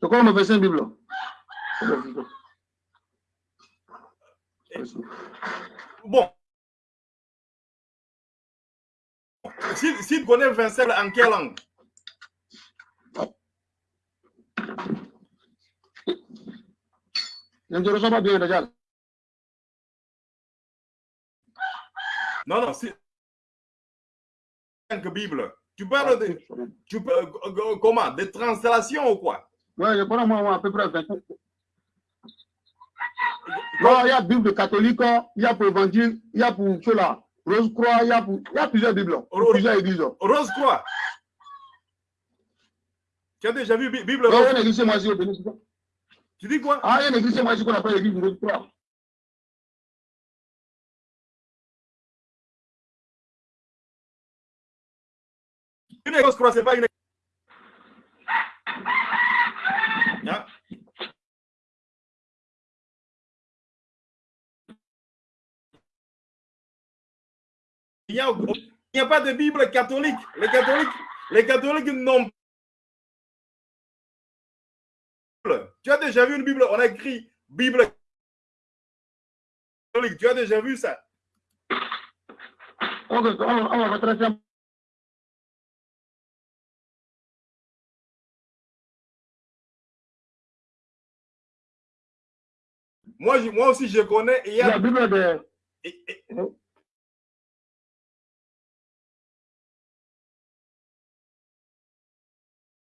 C'est quoi le verset Bible Bon. Si, si tu connais verset en quelle langue? Je ne reçois pas bien déjà. Non, non, que Bible. Tu parles de. Tu peux, euh, comment? Des translations ou quoi? Ouais, je prends moi, moi à peu près 20 Non, il y a Bible catholique, il y a pour évangile, il y a pour cela. Rose Croix, il y a, pour, il y a plusieurs Bibles, Rose- plusieurs églises. Rose Croix. Tu as déjà vu Bi- Bible Ouais, il y a Rose une église ici au Bénin, Tu dis quoi? Ah, il y a une église ici qu'on appelle l'église Rose Croix. Une Rose Croix, c'est pas une. Hein? N'y a, il n'y a pas de Bible catholique. Les catholiques, les catholiques n'ont Tu as déjà vu une Bible? On a écrit Bible catholique. Tu as déjà vu ça? On va retracer moi, moi aussi, je connais. Il y La a, Bible de. et- et-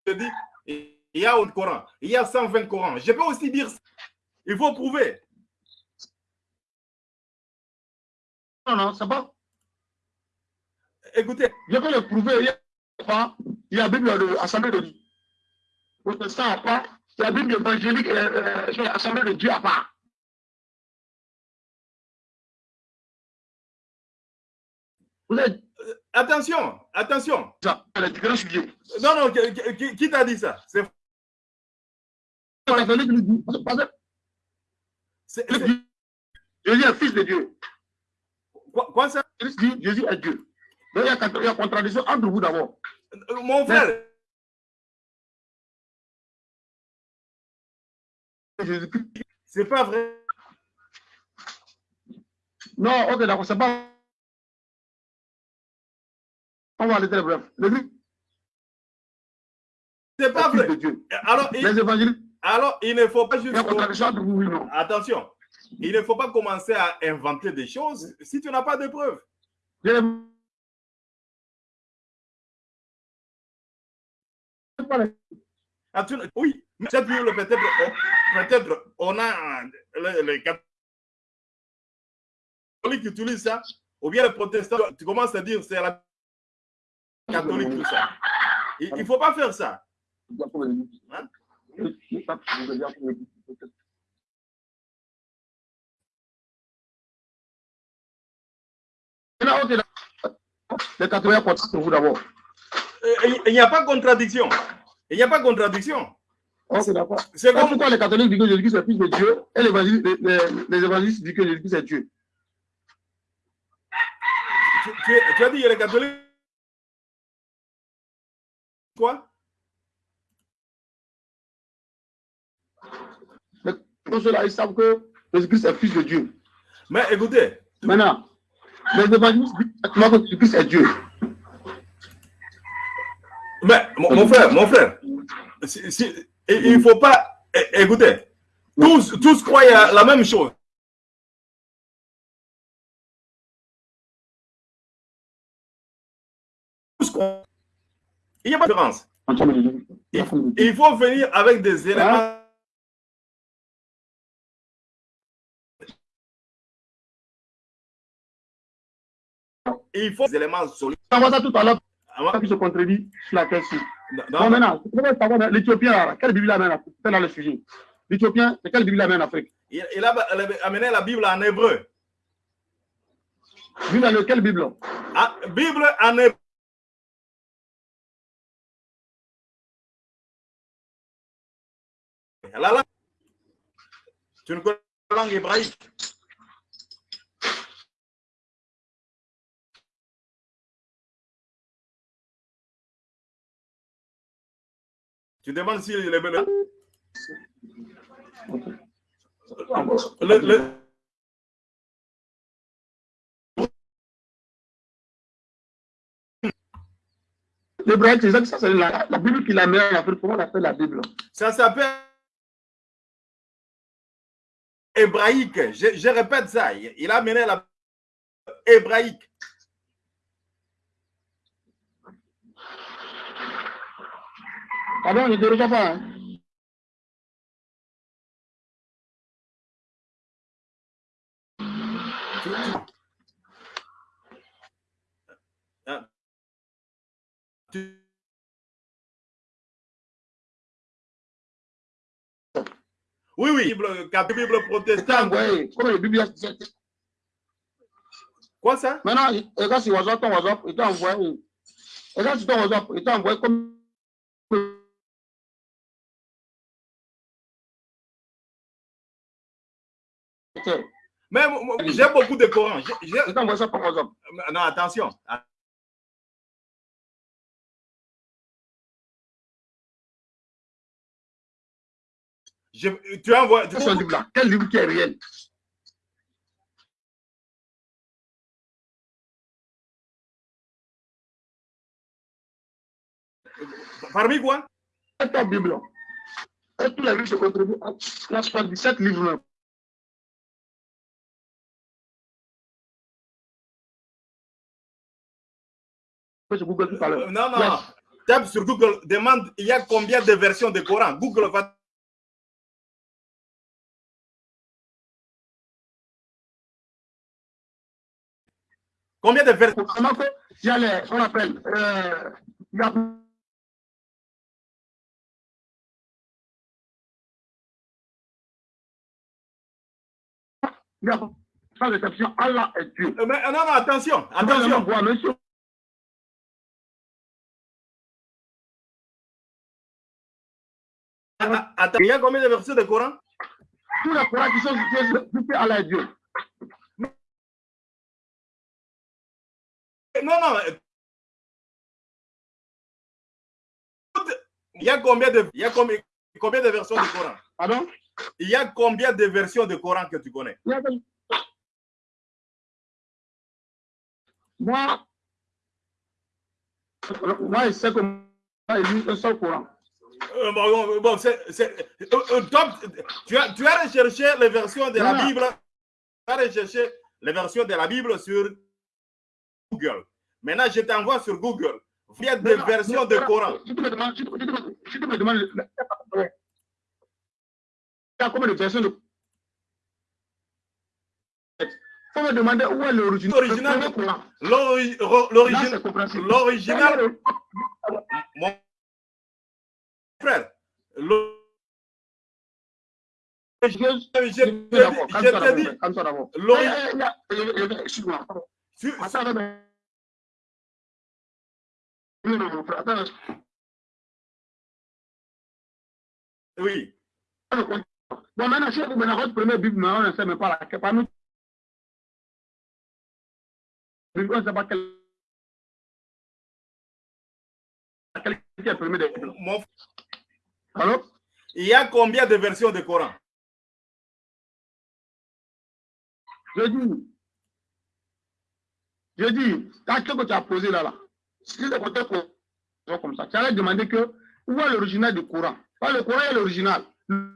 je dis, il y a un Coran. Il y a 120 Corans. Je peux aussi dire ça. Il faut prouver. Non, non, c'est pas. Écoutez, Je peux le prouver. Il y a, pas- il y a la Bible de l'Assemblée de Dieu. Protestant à part. Il y a la Bible évangélique, euh, euh, sur l'Assemblée de Dieu à part. Vous êtes attention, attention. Dieu. Non, non, qui, qui- qui t'a dit ça? C'est Jésus est fils de Dieu. quoi, quoi ça? Christ dit, Jésus est Dieu. Donc il y a, il y a contradiction entre vous d'abord. Euh, Mon frère, c'est pas vrai. Non, ok, d'accord, c'est pas. On va aller très bref. C'est pas vrai. Alors il, Les évangéliques, alors, il ne faut pas juste. Attention, il ne faut pas commencer à inventer des choses si tu n'as pas de preuves. Ah, tu- oui, mais cette Bible, peut-être, on- peut-être, on a les, les catholiques qui utilisent ça, ou bien les protestants, tu commences à dire c'est la catholique, tout ça. Il ne faut pas faire ça. Hein? Il n'y a pas de contradiction. Il n'y a pas de contradiction. D'accord. C'est comme. pourquoi les catholiques disent que Jésus-Christ est fils de Dieu et les, les- évangélistes disent que Jésus-Christ est Dieu. Tu, tu- tu as dit les catholiques. Quoi? Pour cela, ils savent que Jésus-Christ est fils de Dieu. Mais écoutez, Maintenant, les évangélistes disent que Jésus-Christ est Dieu. mais mon, mon frère, mon frère, si- si- il ne faut pas. Écoutez, tous, tous croient la même chose. Il n'y a pas de différence. Il, il faut venir avec des éléments. Il faut des éléments solides. On va ça tout à l'heure, Avant- qui se contredit sur la question. non, Bon, maintenant, l'Éthiopien, quelle Bible amène en Afrique? C'est là le sujet. L'Éthiopien, c'est quelle Bible amène en Afrique? Il, il a amené la Bible en hébreu. Bible, dans quelle Bible? Ah, Bible en hébreu. La langue. Tu ne connais pas la langue hébraïque. Tu demandes si les Le, le, L'hébraïque, c'est ça c'est la, la Bible qu'il a mis en Afrique. Comment on appelle la Bible? Ça s'appelle hébraïque. Je, je répète ça. Il, a amené la hébraïque. Bon, il ne reçoit pas. Hein? Ah. Tu- Oui, oui, Bible, Bible C'est protestante. c'est- Quoi ça? Maintenant, il- regarde sur WhatsApp, ton WhatsApp, il t'a envoyé. Regarde sur ton WhatsApp, il t'a envoyé comme. Il Mais j'ai beaucoup de Coran. Ça par WhatsApp. Non, attention. Je- tu envoies. C'est un livre là? Quel livre qui est réel? Parmi quoi? C'est ta Bible. Et tous les livres se retrouvent à 77 livres. là. Sur Google tout à l'heure. Non, non. Tape sur Google, demande il y a combien de versions de Coran? Google va. Combien de que il y a les, on appelle, euh, il y a il Allah est Dieu. Euh, mais, Non, non, attention, Attention, monsieur. Ah, ah, Attends, il y a combien de versions de Coran? Tous les Corans qui sont cités Allah est Dieu. Non, non. euh, Il y a combien de, il y a combien, combien de versions de Coran? Pardon? Il y a combien de versions de Coran que tu connais? Il Moi, moi, je sais que moi, j'ai lu un seul Coran. Euh, bon, bon, bon, c'est- c'est- euh, euh, tu, as, tu as recherché les versions de la. Bible. Tu as recherché les versions de la Bible sur Google. Maintenant, je t'envoie sur Google. Il y a des Non, versions non, de non, Coran. Il y a combien de versions de faut me demander où est l'original. L'original. Mon frère, Je- je te je- dis, oui. Bon, maintenant, si vous menez votre première Bible, mais on ne sait même pas laquelle. Parmi Bible, on ne sait pas quelle. Laquelle est la première des Bibles. Alors, il y a combien de versions de Coran? Je dis, je dis, quand ce que tu as posé là, là, si le côté comme ça, tu allais demander que où est l'original du Coran? Pas le Coran est l'original. Le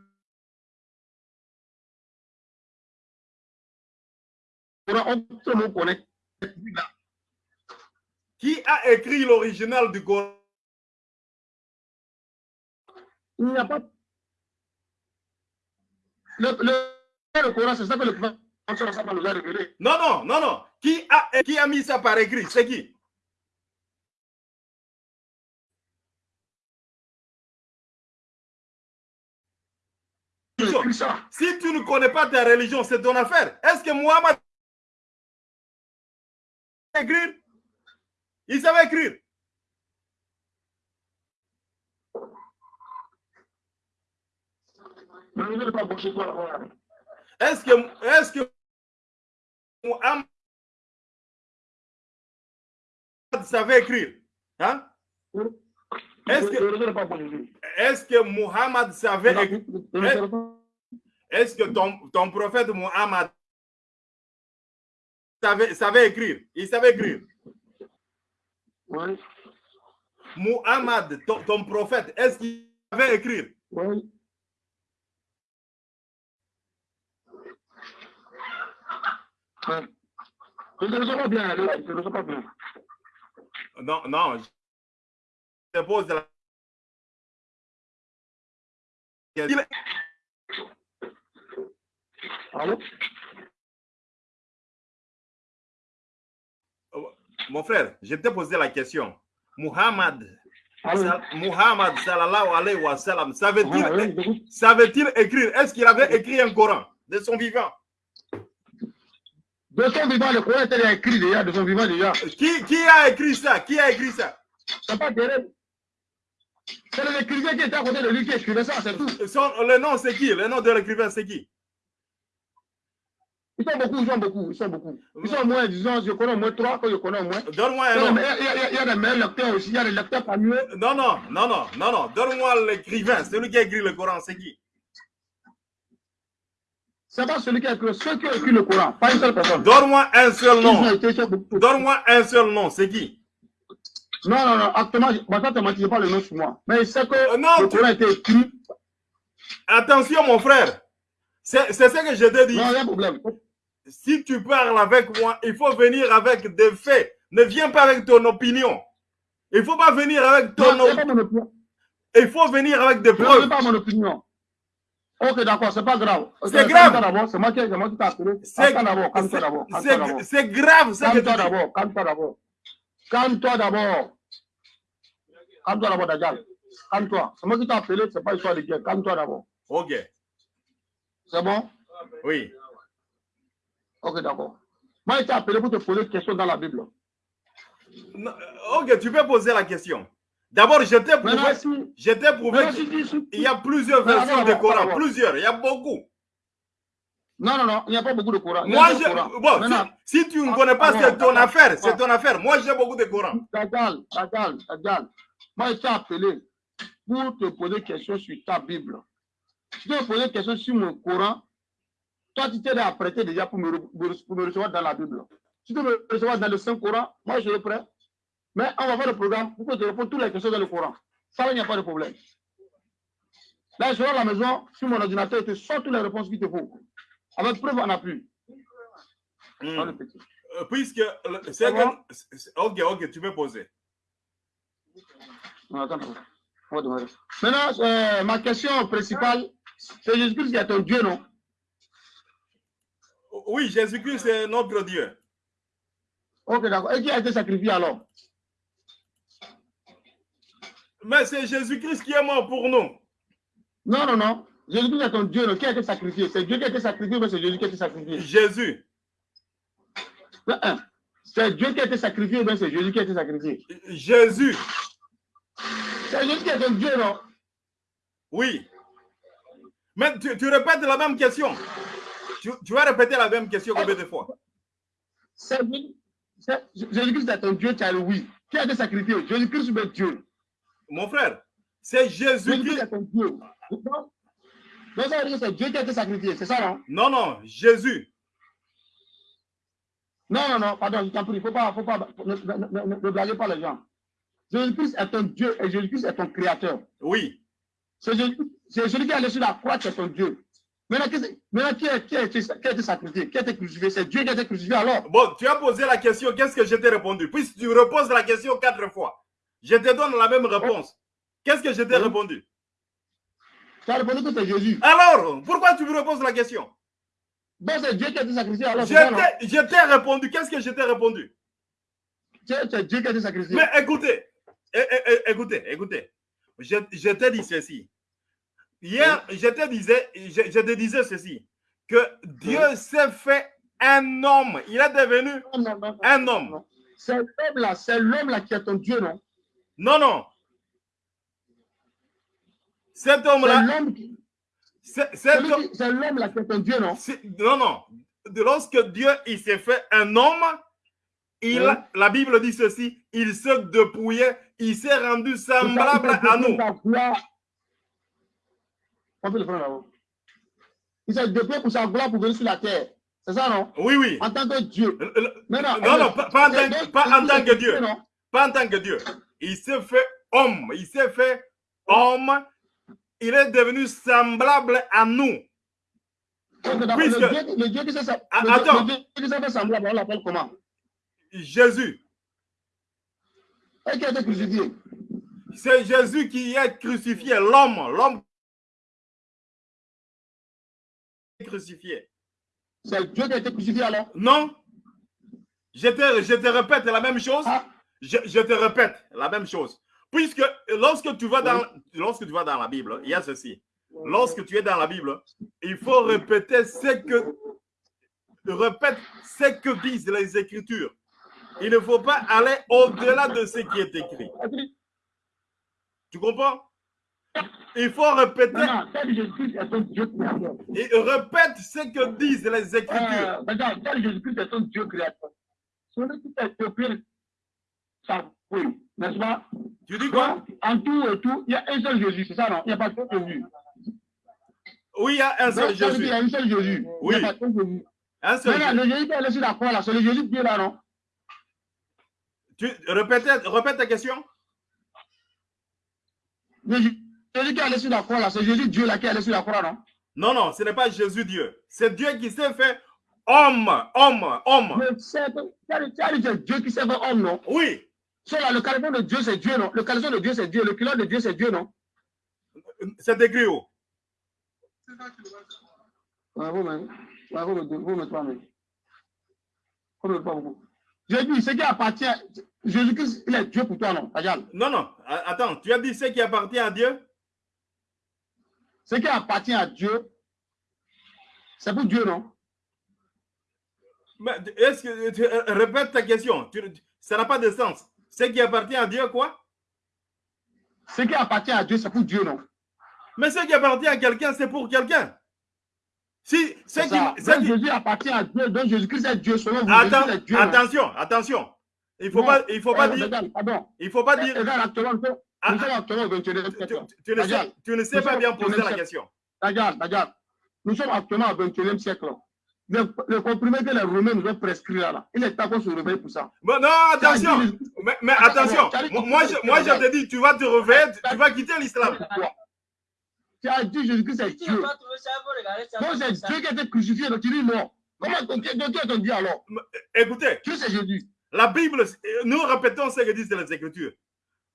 Coran, on le connaît. Qui a écrit l'original du Coran? Il n'y a pas. Le, le, le Coran, c'est ça que le prophète nous a révélé. Non, non, non, non. Qui a, qui a mis ça par écrit? C'est qui? Si tu ne connais pas ta religion, c'est ton affaire. Est-ce que Mohamed écrire? Il savait écrire. Est-ce que, est-ce que Mohamed savait écrire hein? Est-ce que, est que Muhammad savait écrire? Est-ce que ton, ton prophète Muhammad savait, savait écrire? Il savait écrire Oui. Muhammad, ton, ton prophète, est-ce qu'il savait écrire? Oui. Je ne sais pas bien, je ne sais pas bien. Non, non. Je te pose la question. Allô? Mon frère, je t'ai posé la question. Muhammad, Muhammad sallallahu alayhi wa sallam, savait-il oui, j'écoute. savait-il écrire? Est-ce qu'il avait écrit un Coran de son vivant? De son vivant, le Coran était écrit déjà, de son vivant déjà. qui, qui a écrit ça? Qui a écrit ça? C'est pas terrible. C'est l'écrivain qui était à côté de lui qui écrivait ça, c'est tout. Son- Le nom, c'est qui? Le nom de l'écrivain, c'est qui? Ils sont beaucoup, ils sont beaucoup, ils sont beaucoup. Ils sont moins, disons, je connais au moins trois que je connais au moins. Donne-moi un a, nom. a- a- il y a des meilleurs lecteurs aussi, il y a des lecteurs parmi eux. Non, non, non, non, non, non. Donne-moi l'écrivain, celui qui a écrit le Coran, c'est qui? C'est pas celui qui a écrit, ceux qui ont écrit le Coran, pas une seule personne. Donne-moi un seul nom. Donne-moi un seul nom, c'est qui? Non, non, non, actuellement, je ne te mentir pas le nom sur moi. Mais c'est que Euh, non, le tu- Coran a été écrit. Attention, mon frère. C'est ce que je te dis. Non, il y a un problème. Si tu parles avec moi, il faut venir avec des faits. Ne viens pas avec ton opinion. Il faut pas venir avec ton Non, opinion. Il faut venir avec des preuves. pas mon opinion. Ok, d'accord, c'est pas grave. C'est Ok, grave. calme-toi d'abord, C'est moi qui c'est moi qui t'ai appelé. C'est Calme-toi d'abord, calme-toi d'abord. calme-toi d'abord. c'est- c'est grave ce que tu Calme-toi dis. d'abord, calme-toi d'abord. Calme-toi d'abord. Calme-toi d'abord, Dajjal. Calme-toi. C'est moi qui t'ai appelé, c'est pas histoire de guerre. Calme-toi d'abord. Ok, C'est bon? oui. Ok, d'accord. Moi, je t'ai appelé pour te poser une question dans la Bible. Non, Ok, tu peux poser la question. D'abord, je t'ai prouvé, si. je t'ai prouvé si, si, qu'il y a plusieurs versions du Coran. Plusieurs, il y a beaucoup. Non, non, non, il n'y a pas beaucoup de Coran. Il Moi, je, Coran. bon, si, tu ne Ah, connais pas, ah, c'est ton ah, affaire, c'est ton affaire. Moi, j'ai beaucoup de Coran. Dajjal, Dajjal, Dajjal. Moi, je t'ai appelé pour te poser une question sur ta Bible. Si tu veux me poser une question sur mon Coran, toi, tu t'es apprêté déjà pour me, pour me recevoir dans la Bible. Si tu veux me recevoir dans le Saint-Coran, moi, je suis prêt. Mais on va faire le programme pour que tu répondes toutes les questions dans le Coran. Ça, il n'y a pas de problème. Là, je vais à la maison, sur mon ordinateur, je te sors toutes les réponses qu'il te faut. Avec preuve en appui. Hmm. Dans le petit. Euh, Puisque c'est c'est- Ok, ok, tu peux poser. Non, attends. On. Maintenant, euh, ma question principale, c'est Jésus-Christ qui est ton Dieu, non? Oui, Jésus-Christ, c'est notre Dieu. Ok, d'accord. Et qui a été sacrifié alors? Mais c'est Jésus-Christ qui est mort pour nous. Non, non, non. Jésus-Christ est ton Dieu, non Qui a été sacrifié? C'est Dieu qui a été sacrifié, mais c'est Jésus qui a été sacrifié? Jésus. C'est Dieu qui a été sacrifié, mais c'est Jésus qui a été sacrifié? Jésus. C'est Jésus qui est ton Dieu, non? Oui. Mais tu, tu répètes la même question. Tu, tu vas répéter la même question combien de fois? Jésus-Christ est ton Dieu, tu as le oui. Qui a été sacrifié Jésus-Christ est Dieu. Mon frère, c'est Dieu. Non, ça veut dire que c'est Dieu qui a été sacrifié, c'est ça, non? Non, non, Jésus. Non, non, non, pardon, je t'en prie, faut pas, faut pas, ne, ne, ne, ne- ne blaguez pas les gens. Jésus-Christ est ton Dieu et Jésus-Christ est ton créateur. Oui. C'est Jésus- celui qui est allé sur la croix qui est ton Dieu. Maintenant, qui, maintenant, qui, est- qui, qui a été sacrifié, qui a été crucifié C'est Dieu qui a été crucifié alors? Bon, tu as posé la question, qu'est-ce que je t'ai répondu? Puisque tu reposes la question quatre fois, je te donne la même réponse. Qu'est-ce que je t'ai Oui. répondu? Tu as répondu que c'est Jésus. Alors, pourquoi tu me reposes la question? Donc c'est Dieu qui a été sacrifié alors. Je t'ai t'ai répondu, qu'est-ce que je t'ai répondu? C'est Dieu qui a été sacrifié. Mais écoutez, écoutez, écoutez. Je, je te dis ceci. Hier, je te disais, je, je te disais ceci, que Dieu s'est fait un homme. Il est devenu Non, non, non, non. un homme. C'est l'homme-là, c'est l'homme-là qui est ton Dieu, non? Non, non. Cet homme-là, l'homme c'est- c'est cet lui homme- qui- est ton Dieu, non? Non, non. Lorsque Dieu il s'est fait un homme, il, Oui. la Bible dit ceci, il se dépouillait, il s'est rendu semblable à nous. Il s'est dépouillé pour sa gloire pour venir sur la terre. C'est ça, non? Oui, oui. En tant que Dieu. Le- le- Maintenant, Non, non, pas, pas en tant, donc- pas en tant que Dieu. Non? Pas en tant que Dieu. Il s'est fait homme. Il s'est fait homme. Il est devenu semblable à nous. Puisque- Le Dieu, le Dieu qui s'est Ah, le Dieu- attends. le Dieu qui s'est fait semblable, on l'appelle comment? Jésus. Et qui a été crucifié? C'est Jésus qui est crucifié, l'homme. L'homme crucifié. C'est Dieu qui a été crucifié alors? Non. Je te, je te répète la même chose. Ah, Je, je te répète la même chose. Puisque lorsque tu vas dans, lorsque tu vas dans la Bible, il y a ceci. Lorsque tu es dans la Bible, il faut répéter ce que répète ce que disent les Écritures. Il ne faut pas aller au-delà de ce qui est écrit. Tu comprends? Il faut répéter Dieu créateur. et répète ce que disent les Écritures. Euh, Jésus-Christ est Dieu créateur. Ça, oui, n'est-ce pas? Tu dis quoi? Donc, en tout et tout, il y a un seul Jésus, c'est ça, non? Il n'y a pas deux Jésus. Oui, il y a un seul Donc, Jésus. qu'il y a un seul Jésus. Oui. Il n'y a pas deux Jésus. Un seul Maintenant, Jésus. le Jésus qui est allé sur la croix, là, c'est le Jésus de Dieu, là, non? Tu, répète, répète ta question. Le Jésus qui est allé sur la croix, là, c'est Jésus Dieu, là, qui est allé sur la croix, non? Non, non, ce n'est pas Jésus Dieu. C'est Dieu qui s'est fait homme, homme, homme. Mais c'est Dieu qui s'est fait homme, non? Oui, Sur là, le caleçon de Dieu, c'est Dieu, non? Le caleçon de Dieu, c'est Dieu. Le culotte de Dieu, c'est Dieu, non? C'est écrit où Ouais, vous, mais, ouais, vous, vous beaucoup. J'ai dit, ce qui appartient, Jésus-Christ, il est Dieu pour toi, non? Regarde. Non, non, attends, tu as dit ce qui appartient à Dieu? Ce qui appartient à Dieu, c'est pour Dieu, non? Mais est-ce que tu euh, répète ta question. Tu- Ça n'a pas de sens. Ce qui appartient à Dieu, quoi? Ce qui appartient à Dieu, c'est pour Dieu, non? Mais ce qui appartient à quelqu'un, c'est pour quelqu'un. Si, ce qui, ce Jésus appartient à Dieu, donc Jésus-Christ est Dieu, selon vous. Est Dieu, non? attention, attention. Il faut Non. pas, il faut pas Eh, dire, il faut pas dire. Au 21e tu, ne sais, ne pas bien poser la 21e question. Regarde, regarde. Nous sommes actuellement au 21e siècle. Le, le comprimé que les Romains nous ont prescrit là, là, il est temps qu'on se réveille pour ça. Bon, non, attention. Dit- Mais, attention, moi, tu- moi, je, moi je te dis, tu vas te réveiller, tu- tu vas quitter l'islam. Tu as dit Jésus-Christ c'est tu Dieu. Donc c'est Dieu qui a été crucifié, donc tu dis non. Comment ton Dieu donc, qui est ton Dieu alors? Écoutez, Dieu c'est Jésus. la Bible, nous répétons ce que disent les Écritures.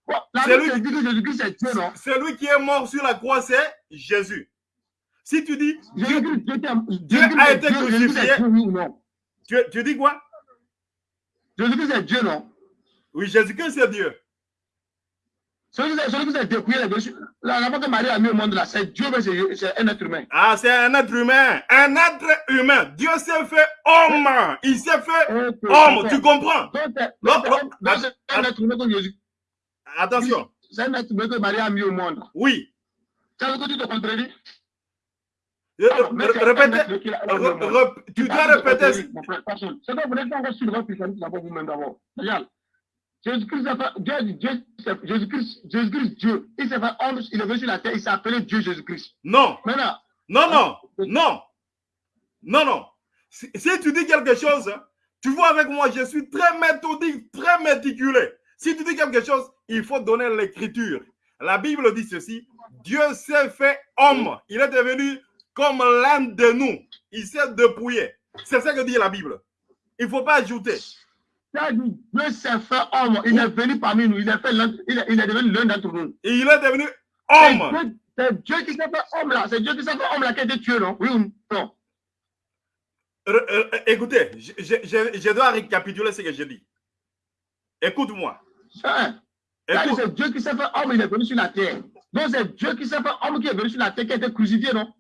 Bon, la C'est Bible lui- dit que Jésus-Christ c'est Dieu, non? Celui qui est mort sur la croix, c'est Jésus. Si tu dis, Dieu, Dieu a, c'est été crucifié. c'est tu, tu dis quoi? Jésus-Christ c'est Dieu, non Oui, Jésus-Christ, c'est Dieu. Celui qui s'est dépouillé, la la que Marie a mis au monde là, c'est Dieu, mais c'est c'est un être humain. Ah, c'est un être humain. Un être humain. Dieu s'est fait homme. Il s'est fait homme. Tu comprends? Donc, c'est- c'est- c'est un être humain que Jésus. Attention. C'est un être humain que Marie a mis au monde. Oui. Veut dire que tu te contredis? Re- Tu dois répéter. C'est que vous n'êtes pas sur le votre christianisme d'abord vous-même d'abord. Regarde. Jésus-Christ, Jésus-Christ, Jésus-Christ, Dieu. Il s'est fait homme, il est venu sur la terre, il s'est appelé Dieu Jésus-Christ. Non. Maintenant, Non, non, non, non, non. Si, si tu dis quelque chose, hein, tu vois avec moi, je suis très méthodique, très méticuleux. Si tu dis quelque chose, il faut donner l'écriture. La Bible dit ceci, Dieu s'est fait homme. Il est devenu comme l'un de nous. Il s'est dépouillé. C'est ça que dit la Bible. Il ne faut pas ajouter. Dieu s'est fait homme, il est venu parmi nous, il est, fait l'un- il est, il est devenu l'un d'entre nous. Et il est devenu homme. C'est Dieu qui s'est fait homme là, c'est Dieu qui s'est fait homme là qui a été tué, non? Oui ou non? Euh, écoutez, je, je- je- je dois récapituler ce que je dis. Écoute-moi. Ça dit, Écoute. C'est Dieu qui s'est fait homme, il est venu sur la terre. Donc c'est Dieu qui s'est fait homme qui est venu sur la terre, qui a été crucifié, non?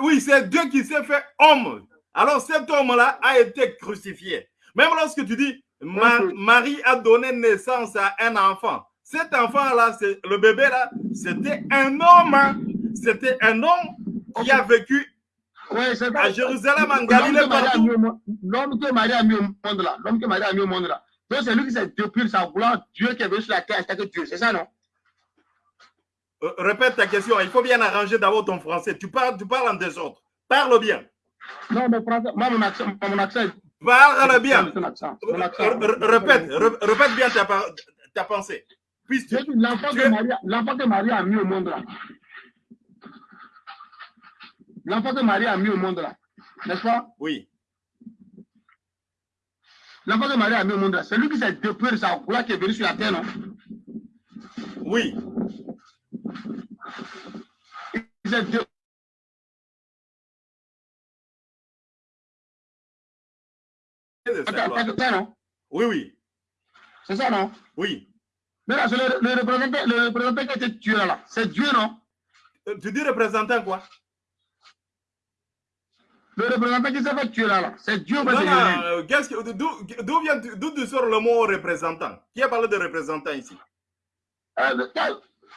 Oui, c'est Dieu qui s'est fait homme. Alors cet homme-là a été crucifié. Même lorsque tu dis Ma-. Marie a donné naissance à un enfant, cet enfant-là, le bébé-là, c'était un homme. hein. C'était un homme qui a vécu Oui, à Jérusalem, en Galilée, partout. L'homme que Marie a mis au monde là, l'homme que Marie a mis au monde là. Donc c'est lui qui s'est depuis sa gloire, Dieu qui est venu sur la terre, c'est Dieu, c'est ça non? Euh, Répète ta question, il faut bien arranger d'abord ton français. Tu parles, tu parles en désordre. Parle bien. Non, mais français, moi mon accent, mon accent. Parle bien. Mon accent, mon accent. Répète, répète bien ta, pensée. Puisque L'enfant que, es- Marie, a- l'enfant que a mis au monde là. L'enfant que Marie a mis au monde là. N'est-ce pas? Oui, L'enfant que Marie a mis au monde là. C'est lui qui s'est dépouillé de sa gloire qui est venu sur la terre, non? Oui, Il de Attends, attends, non? Oui, oui, C'est ça, non? Oui. Mais là, c'est le, le représentant, le représentant qui a été tué là. C'est Dieu, non? Euh, Tu dis représentant quoi? Le représentant qui s'est fait tuer là, là. C'est Dieu, mais Non, non, Jésus. euh, que- d'où vient, d'où tu sors le mot représentant? Qui a parlé de représentant ici? Euh,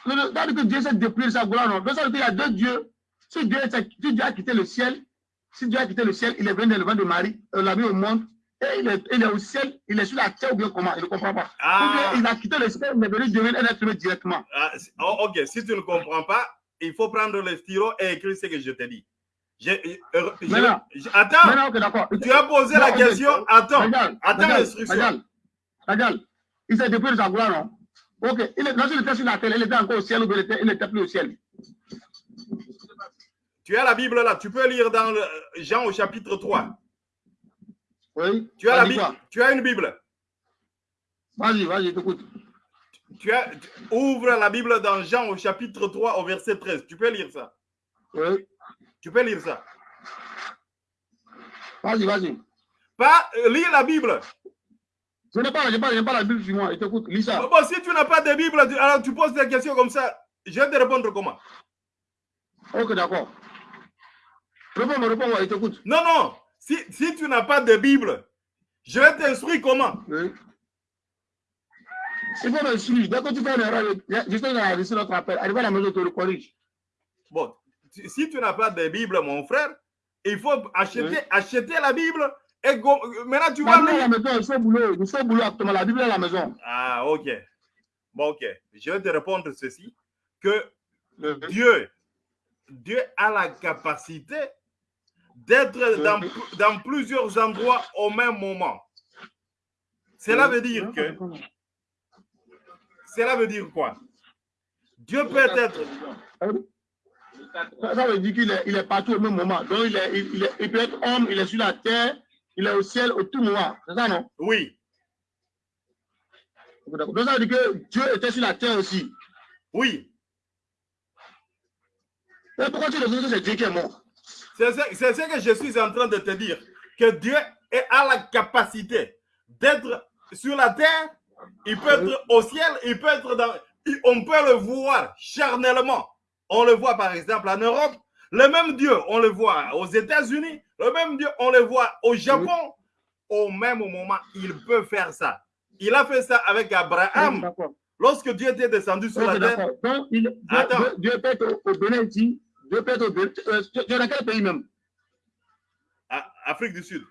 quand que Dieu s'est dépouillé de sa gloire, non Donc, ça veut dire qu'il y a deux dieux. Si Dieu, s'est- si Dieu a quitté le ciel, si Dieu a quitté le ciel, il est venu dans le ventre de Marie, euh, l'a mis au monde, et il est, il est au ciel, il est sur la terre ou bien comment? Il ne comprend pas. Ah, il a quitté le ciel, il est venu devenir un être humain directement. ah, oh, ok, si tu ne comprends pas, il faut prendre le stylo et écrire ce que je te dis. J'ai- euh, je- Maintenant- je- attends, Maintenant, tu as posé Non, la question. Attends, Regarde, attends l'instruction. Regarde, regarde. Il s'est dépouillé de sa gloire, non? Ok, il est, lorsqu'il était sur la terre, il était encore au ciel ou bien il était- il n'était plus au ciel. tu as la Bible là, tu peux lire dans le- Jean au chapitre 3. Oui. Tu as, la Bible, tu as une Bible. Vas-y, vas-y, t'écoute. Tu, as, tu- ouvre la Bible dans Jean au chapitre 3 au verset 13. Tu peux lire ça. Oui. Tu peux lire ça. Vas-y, vas-y. Pas euh, lire la Bible. Je n'ai pas, pas, pas la Bible sur moi. Je t'écoute, lis ça. Bon, si tu n'as pas de Bible, alors tu poses des questions comme ça. Je vais te répondre comment? Ok, d'accord. Réponds-moi, réponds-moi, je t'écoute. Non, non. Si, si tu n'as pas de Bible, je vais t'instruire comment? Oui. Il faut me suivre. Dès que tu fais une erreur, je sais d'enregistrer notre appel. Arrive à la maison, tu le corriges. Bon, si si tu n'as pas de Bible, mon frère, il faut acheter, Oui. acheter la Bible. Et go- maintenant, tu vas la maison, il faut boulot. Il faut boulot actuellement. La Bible est à la maison. Ah, ok. Bon, ok. Je vais te répondre ceci. Que. Dieu, Dieu a la capacité d'être dans, dans plusieurs endroits au même moment. Cela veut dire que, cela veut dire quoi? Dieu peut être, Ça, ça veut dire qu'il est, il est partout au même moment. Donc, il, est, il, il est, il peut être homme, il est sur la terre, il est au ciel au tout moment. C'est ça, non? Oui, Donc, ça veut dire que Dieu était sur la terre aussi. oui. Et pourquoi tu dis que c'est Dieu qui est mort? C'est ce, ce que je suis en train de te dire. Que Dieu est- a la capacité d'être sur la terre, il peut être au ciel, il peut être dans... On peut le voir charnellement. On le voit par exemple en Europe. Le même Dieu, on le voit aux États-Unis. Le même Dieu, on le voit au Japon. Au même moment, il peut faire ça. Il a fait ça avec Abraham. Lorsque Dieu était descendu sur Ok, la terre, d'accord. Donc, il, Dieu, Attends. Dieu, peut être au, Bénin ici. Dieu peut être au Bénin. Euh, dans quel pays même? À Afrique du Sud.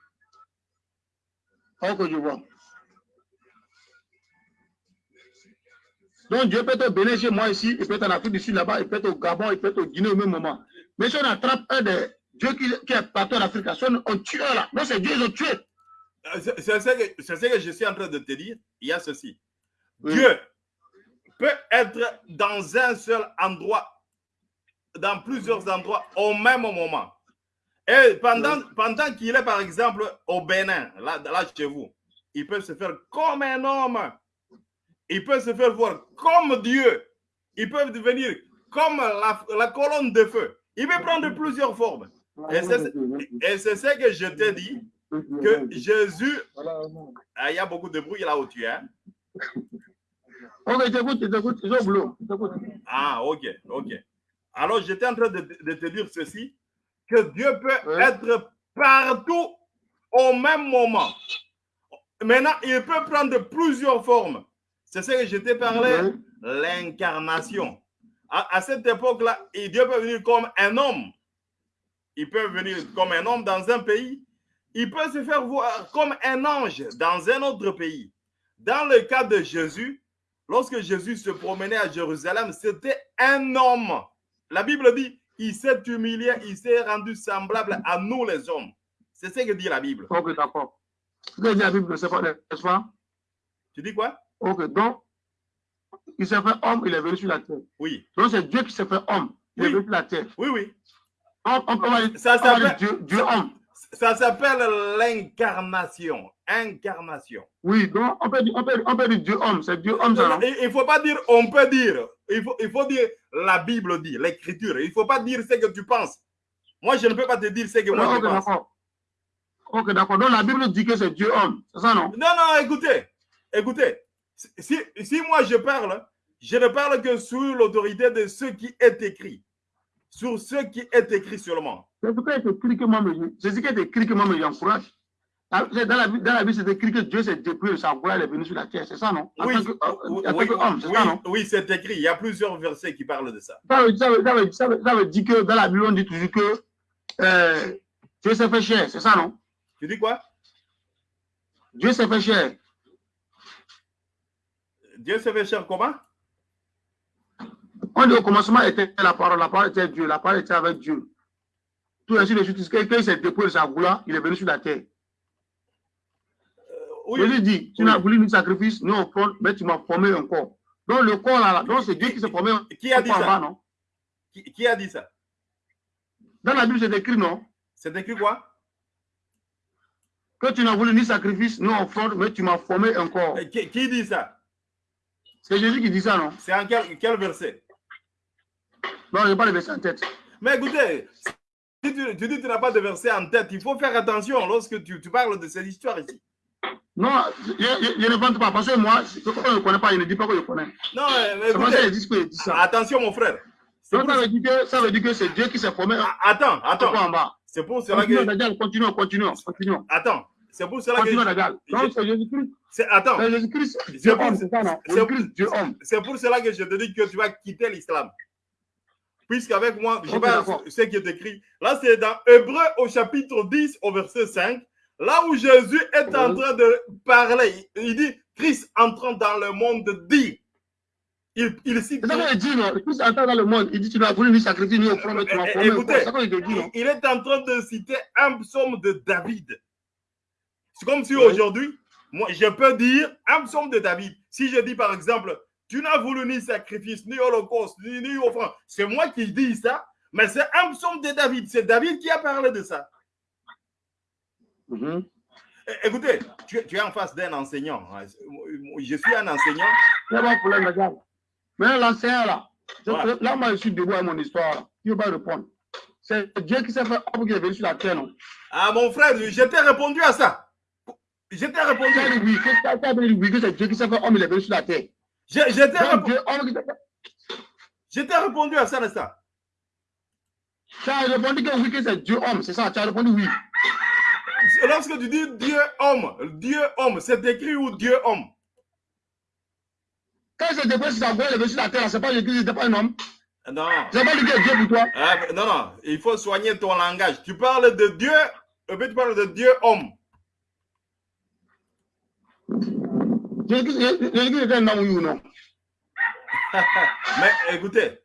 Oh, que je vois. Donc, Dieu peut être au Bénin chez moi ici, il peut être en Afrique du Sud là-bas, il peut être au Gabon, il peut être au Guinée au même moment. Mais si on attrape un des dieux qui, qui est partout en Afrique, si on, on tue là, non, c'est Dieu, ils ont tué. Euh, C'est ce, que- c'est ce que je suis en train de te dire. Il y a ceci. Oui. Dieu peut être dans un seul endroit, dans plusieurs endroits au même moment. Et pendant, Oui. pendant qu'il est, par exemple, au Bénin, là, là chez vous, il peut se faire comme un homme. Il peut se faire voir comme Dieu. Il peut devenir comme la, la colonne de feu. Il peut prendre plusieurs formes. Et c'est ce que je te dis, que Jésus, Ah, il y a beaucoup de bruit là où tu es. hein. T'écoute, t'écoute, t'écoute. Ah, ok, ok. Alors, j'étais en train de, de te dire ceci, que Dieu peut être partout au même moment. Maintenant, il peut prendre plusieurs formes. C'est ce que je t'ai parlé, l'incarnation. À, à cette époque-là, Dieu peut venir comme un homme. il peut venir comme un homme dans un pays. Il peut se faire voir comme un ange dans un autre pays. Dans le cas de Jésus, lorsque Jésus se promenait à Jérusalem, c'était un homme. La Bible dit, il s'est humilié, il s'est rendu semblable à nous les hommes. C'est ce que dit la Bible. Ok, d'accord. La Bible, c'est pas, n'est-ce pas? Tu dis quoi? Ok, donc, il s'est fait homme, il est venu sur la terre. Oui, Donc, c'est Dieu qui s'est fait homme, il est venu sur la terre. oui, oui. On, on, Ça s'appelle Dieu, Dieu homme. ça s'appelle l'incarnation. Incarnation. Oui, donc, on peut dire, on peut, on peut dire Dieu homme, c'est Dieu homme, ça? Il ne faut pas dire on peut dire. Il faut, il faut dire la Bible dit, l'écriture. Il ne faut pas dire ce que tu penses. Moi, je ne peux pas te dire ce que moi je pense. Ok, d'accord. Donc, la Bible dit que c'est Dieu homme, c'est ça, non? Non, non, écoutez. Écoutez. Si, si moi je parle, je ne parle que sous l'autorité de ce qui est écrit. Sur ce qui est écrit seulement. C'est ce qui est écrit que moi, me- c'est ce qui est écrit que moi, j'encourage. Dans dans la, Bible- dans la Bible, c'est écrit que Dieu s'est dépouillé de sa gloire, il est venu sur la terre, c'est ça, non? En Oui, tant que, oui, en tant oui, que homme, c'est oui, ça, non? oui, c'est écrit. Il y a plusieurs versets qui parlent de ça. Ça veut, ça, veut, ça, veut, ça, veut, ça veut dire que dans la Bible, on dit toujours que euh, Dieu s'est fait chair, c'est ça, non? Tu dis quoi? Dieu s'est fait chair. Dieu se fait cher comment? On dit au commencement était la parole, la parole était Dieu, la parole était avec Dieu. Tout ainsi de suite, quelqu'un il s'est dépouillé de sa gloire, il est venu sur la terre. Oui, Jésus dit, tu n'as voulu ni sacrifice, ni offrande, mais tu m'as formé un corps. Donc le corps là, donc c'est Dieu qui s'est formé un qui a dit bas, ça? non? qui, qui a dit ça? Dans la Bible, c'est écrit, non? C'est écrit quoi? Que tu n'as voulu ni sacrifice, ni offrande, mais tu m'as formé un corps. qui, qui dit ça? C'est Jésus qui dit ça, non? C'est en quel, quel verset? Non, je n'ai pas le verset en tête. Mais écoutez, si tu, tu dis que tu n'as pas de verset en tête, il faut faire attention lorsque tu, tu parles de cette histoire ici. Non, je, je- je ne vante pas, parce que moi, on ne connaît pas, il ne dit pas que je connais. Non, mais- écoutez, dit que dit ça. attention mon frère. Donc ça veut dire que, ça veut dire que c'est Dieu qui s'est formé un Ah, attends, attends. C'est pour cela que... Continuons, continuons, continuons. Attends, c'est pour cela que... C'est Jésus-Christ. c'est- Attends, C'est Jésus-Christ, C'est Dieu pour- cela que je te dis que tu vas quitter l'islam. Puisqu'avec moi, je vais ce qui est écrit. Là, c'est dans Hébreu au chapitre 10, au verset 5. Là où Jésus est en train de parler, il dit Christ entrant dans le monde dit. Il, il cite. C'est ça qu'il dit, non? Christ entend dans le monde. Il dit, tu n'as voulu ni sacrifier, ni offrande, mais tu m'as Eh, un écoutez, il est en train de citer un psaume de David. C'est comme si aujourd'hui, moi, je peux dire un psaume de David. Si je dis par exemple, tu n'as voulu ni sacrifice, ni holocauste, ni, ni offrande, c'est moi qui dis ça, mais c'est un psaume de David. C'est David qui a parlé de ça. Mhm. Eh, Écoutez, tu, tu es en face d'un enseignant. Je suis un enseignant. Pas de problème, regarde. Mais l'enseignant, là, je- là, moi, je suis debout mon histoire, là. Il ne pas répondre. C'est Dieu qui s'est fait homme qui est venu sur la terre, non? Ah, mon frère, je t'ai répondu à ça. Je t'ai répondu. Tu as dit oui, que, tu as- dit oui, que c'est Dieu qui s'est fait homme, il est venu sur la terre. Je, je t'ai Donc, répondu, je t'ai répondu à ça, ça. Tu as répondu que oui, que c'est Dieu homme, c'est ça, tu as répondu oui. Lorsque tu dis Dieu homme, Dieu homme, c'est écrit où Dieu homme? Quand c'est déposé sur voix, il est venu sur la terre, c'est pas Jésus, c'était pas un homme. Non. C'est pas lui qui est Dieu pour toi. Ah, non, non, il faut soigner ton langage. Tu parles de Dieu, et puis tu parles de Dieu homme. Jésus, Jésus Jésus était un homme, oui ou non? Mais écoutez,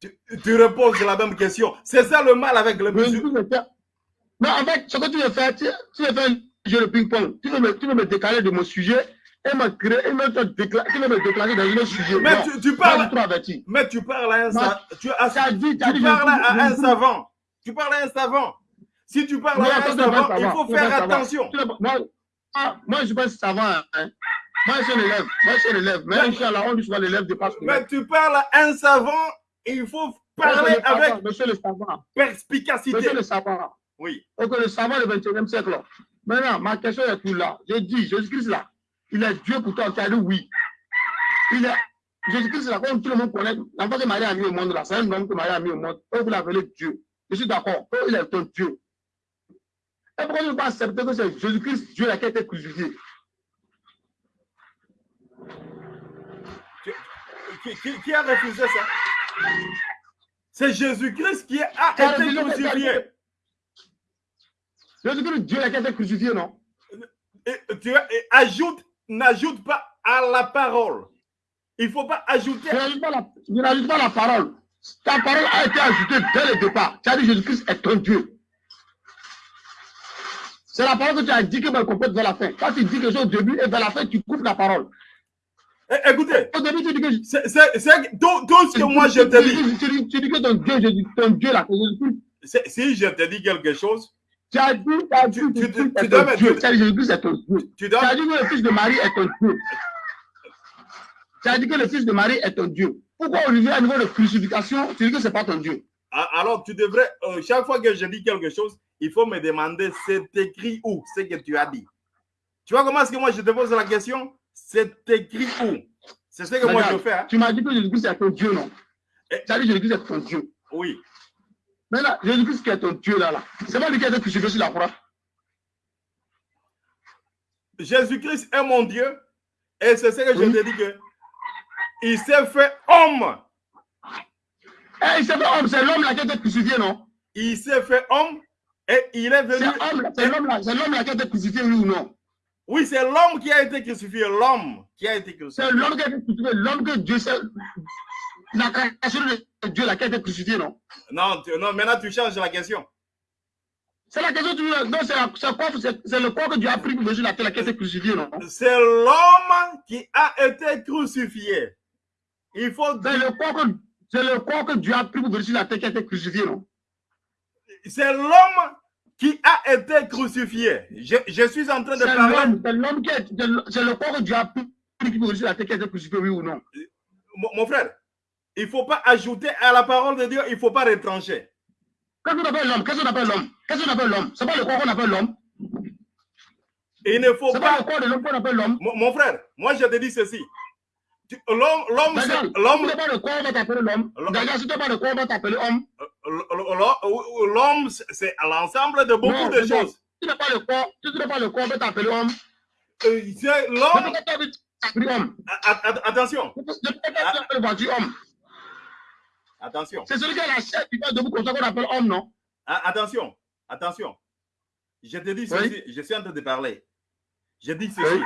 tu, tu reposes la même question. C'est ça le mal avec le musulman. Mais en fait, ce que tu veux faire, tu, tu veux faire un jeu de ping-pong. Tu veux, me, tu veux me décaler de mon sujet et me créer, et me décla- tu veux me déclarer dans un autre sujet. Mais Non. tu, parles, mais tu à un, Non. tu, as- Tu as dit, tu as tu dit, parles à un savant. Tu parles à un savant. Si tu parles Non, à un savant, il faut faire attention. Moi, ah, moi, je pas savant. Hein. Moi, je suis un élève. Moi, je suis un élève. Mais, Inch'Allah, on dit souvent l'élève dépasse le Mais tu parles à un savant, il faut Monsieur parler savant, avec Monsieur le savant. perspicacité. Monsieur le savant. Oui. Ok, le savant du 21e siècle. Maintenant, ma question est tout là. J'ai dit, Jésus-Christ là, il est Dieu pour toi. Tu as dit oui. Il est. Jésus-Christ là, comme tout le monde connaît, l'enfant que Marie a mis au monde là, c'est un homme que Marie a mis au monde. Eux, vous l'appelez Dieu. Je suis d'accord. Il est ton Dieu. Et pourquoi ne pas accepter que c'est Jésus-Christ, Dieu là, qui a été crucifié? Qui, qui- qui a refusé ça? C'est Jésus-Christ qui a Tu été crucifié. Jésus-Christ, Dieu a été crucifié, non? Et tu et ajoute, n'ajoute pas à la parole. Il ne faut pas ajouter. Je n'ajoute pas, la- parole. Ta parole a été ajoutée dès le départ. Tu as dit Jésus-Christ est ton Dieu. C'est la parole que tu as dit que va complète vers la fin. Quand tu dis quelque chose au début et vers la fin, tu coupes la parole. Eh, Écoutez, c'est tout, ce que moi je te dis, Tu dis, que ton Dieu, Jésus, ton Dieu là, si je te dis quelque chose, Tu as dit, tu as dit Tu- tu est dois Dieu. Tu as dit Jésus-Christ est ton Dieu. tu Tu dois. as dit que le fils de Marie est ton Dieu. Tu as dit que le fils de Marie est ton Dieu. Pourquoi Olivier, à niveau de crucifixion, tu dis que ce n'est pas ton Dieu Ah, Alors, tu devrais, euh, chaque fois que je dis quelque chose, il faut me demander c'est écrit où ce que tu as dit? Tu vois comment est-ce que moi je te pose la question? C'est écrit où? C'est ce que moi je fais. hein. Tu m'as dit que Jésus-Christ est ton Dieu, non? Tu as dit Jésus-Christ est ton Dieu. Oui. Maintenant, Jésus-Christ qui est ton Dieu là, là. C'est pas lui qui a été crucifié sur la croix. Jésus-Christ est mon Dieu. Et c'est ce que je te dis que il s'est fait homme. Eh, il s'est fait homme, c'est l'homme là qui a été crucifié, non? Il s'est fait homme et il est venu. C'est homme là- c'est l'homme là, c'est l'homme là qui a été crucifié, oui ou non? Oui, c'est l'homme qui a été crucifié. L'homme qui a été crucifié. C'est l'homme qui a été crucifié, l'homme que Dieu c'est la création de Dieu là qui a été crucifié, non? Non, tu- non, maintenant tu changes la question. C'est la question que tu. Non, c'est la- le corps que Dieu a pris pour sur la terre qui a été crucifié, non? C'est l'homme qui a été crucifié. Il faut C'est le corps que c'est le corps que Dieu a pris pour sur la terre qui a été crucifié, non? C'est l'homme qui a été crucifié. Je, je suis en train de parler. c'est l'homme qui est. c'est le- corps que Dieu venir sur la terre qui a été crucifié, oui ou non? Mon, mon frère, il ne faut pas ajouter à la parole de Dieu, il ne faut pas retrancher. Qu'est-ce qu'on appelle l'homme? Qu'est-ce qu'on appelle l'homme? Qu'est-ce qu'on appelle l'homme? C'est pas le corps qu'on appelle l'homme. Il ne faut C'est pas pas. le corps de l'homme qu'on appelle l'homme. Mon, mon frère, moi je te dis ceci. L'homme, l'homme, si l'homme, tu pas on va t'appeler homme. c'est l'ensemble de beaucoup Non, de choses. Si tu pas le corps, si tu n'as pas le corps, on va t'appeler homme. Euh, l'homme. Attention, homme attention, C'est celui qui a la chair qui va debout comme ça qu'on appelle homme, non? Attention, attention. Je te dis ceci, je suis en train de parler. Je dis ceci. Oui.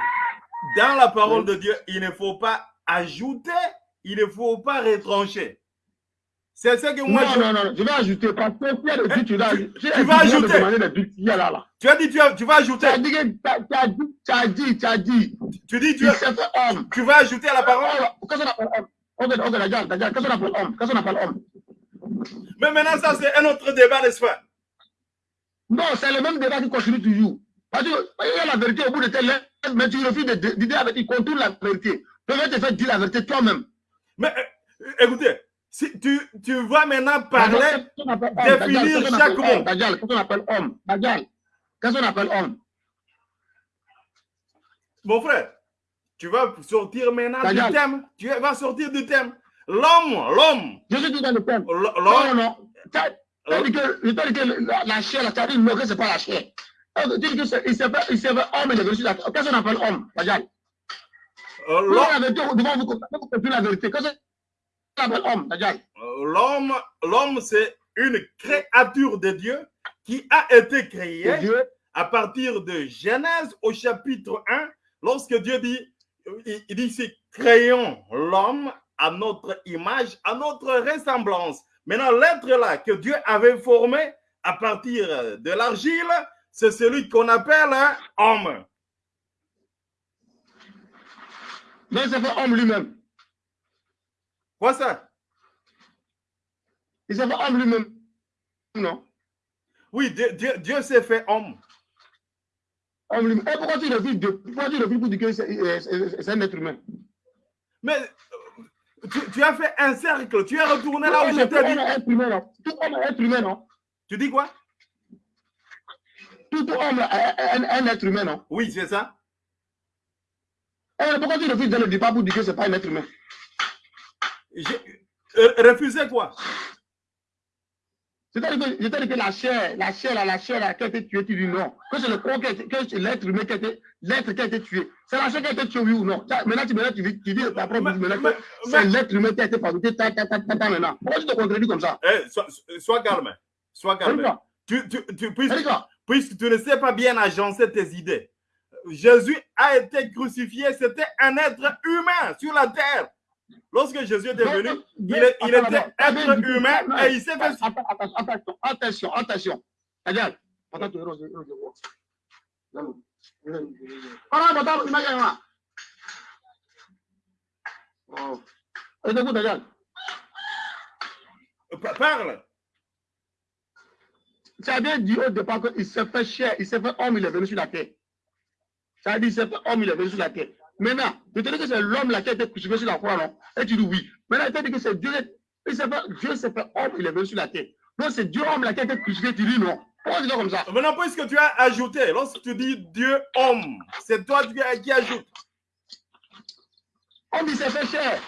Dans la parole Oui. de Dieu, il ne faut pas ajouter, il ne faut pas retrancher. C'est ce que moi non, je. non, non, je vais ajouter parce que buts, tu vas tu- si tu vas ajouter. là, là. Tu as dit, tu, as- tu vas ajouter. as dit, tu as- as dit, tu as dit, tu as dit, Tu dis, tu, fait homme. tu vas ajouter à la parole? Qu'est-ce qu'on appelle homme? Ok, ok, regarde, regarde, qu'est-ce qu'on appelle homme? Qu'est-ce qu'on appelle homme? Mais maintenant, ça, c'est un autre débat, n'est-ce pas? Non, c'est le même débat qui continue toujours. Parce que il y a la vérité au bout de tes lèvres, mais tu refuses de d'idée avec, il contourne la vérité. Tu vas te faire dire la vérité toi-même. Mais euh, écoutez, si tu, tu vas maintenant parler. Définir chaque mot. Regarde, Qu'est-ce qu'on appelle homme? Qu'est-ce qu'on appelle homme? Mon frère, tu vas sortir maintenant du thème. Tu vas sortir du thème. L'homme, l'homme, Je suis dit dans le thème. Non, non, non. Dit je dit que la, la chair, as dit non, que ce n'est pas la chair. Tu dis que c'est- il s'est fait, il s'est fait homme et il est la. Qu'est-ce qu'on appelle homme? Regarde. L'homme, c'est une créature de Dieu qui a été créée Dieu. à partir de Genèse au chapitre 1, lorsque Dieu dit, il, dit, c'est créons l'homme à notre image, à notre ressemblance. Maintenant, l'être là que Dieu avait formé à partir de l'argile, c'est celui qu'on appelle un homme. Mais il s'est fait homme lui-même. Quoi ça? Il s'est fait homme lui-même. Non. Oui, Dieu, Dieu, Dieu s'est fait homme. Homme lui-même. Et pourquoi tu refuses de, pourquoi tu refuses pour dire que c'est un être humain? Mais euh, tu, tu as fait un cercle, tu es retourné là où Tout je homme t'ai dit. est être humain, non. Tout homme est être humain, non? Tu dis quoi? Tout homme est un, un être humain, non? Oui, c'est ça. Et pourquoi tu refuses dès le départ pour dire que ce n'est pas un être humain euh, refuser quoi? C'est-à-dire que, que la chair, la chair, là, la chair là, qui a été tuée, tu dis non. Que c'est le corps qui a été, que c'est l'être humain qui a été, l'être qui a été tué. C'est la chair qui a été tuée, oui ou non? Maintenant, tu, maintenant, tu, dis- tu dis que c'est l'être humain qui a été fabriqué, ta, ta, ta, ta, ta, maintenant. Pourquoi tu te contredis comme ça? Eh, sois, sois calme. Sois calme. Tu, tu, tu, puisque, puisque tu ne sais pas bien agencer tes idées. Jésus a été crucifié, c'était un être humain sur la terre. Lorsque Jésus était venu, il, est- il était être humain et il s'est fait... Attention, attention, attention. Regarde. Tu. Parle, attends, il m'a gagné, là. Oh. Et écoute, regarde. Pa- Parle. Ça a bien dit au départ qu'il s'est fait chair, il s'est fait homme, il est venu sur la terre. Ça a dit, s'est fait homme, il est venu sur la terre. Maintenant, je te dis que c'est l'homme là qui a été crucifié sur la croix, non? Et tu dis oui. Maintenant, il t'a dit que c'est Dieu, il s'est fait, Dieu s'est fait homme, il est venu sur la terre. Donc c'est Dieu homme là qui a été crucifié, tu dis non. Pourquoi tu dis comme ça? Maintenant, puisque tu as ajouté, lorsque tu dis Dieu homme, c'est toi qui, ajoutes. Homme, il s'est fait chair.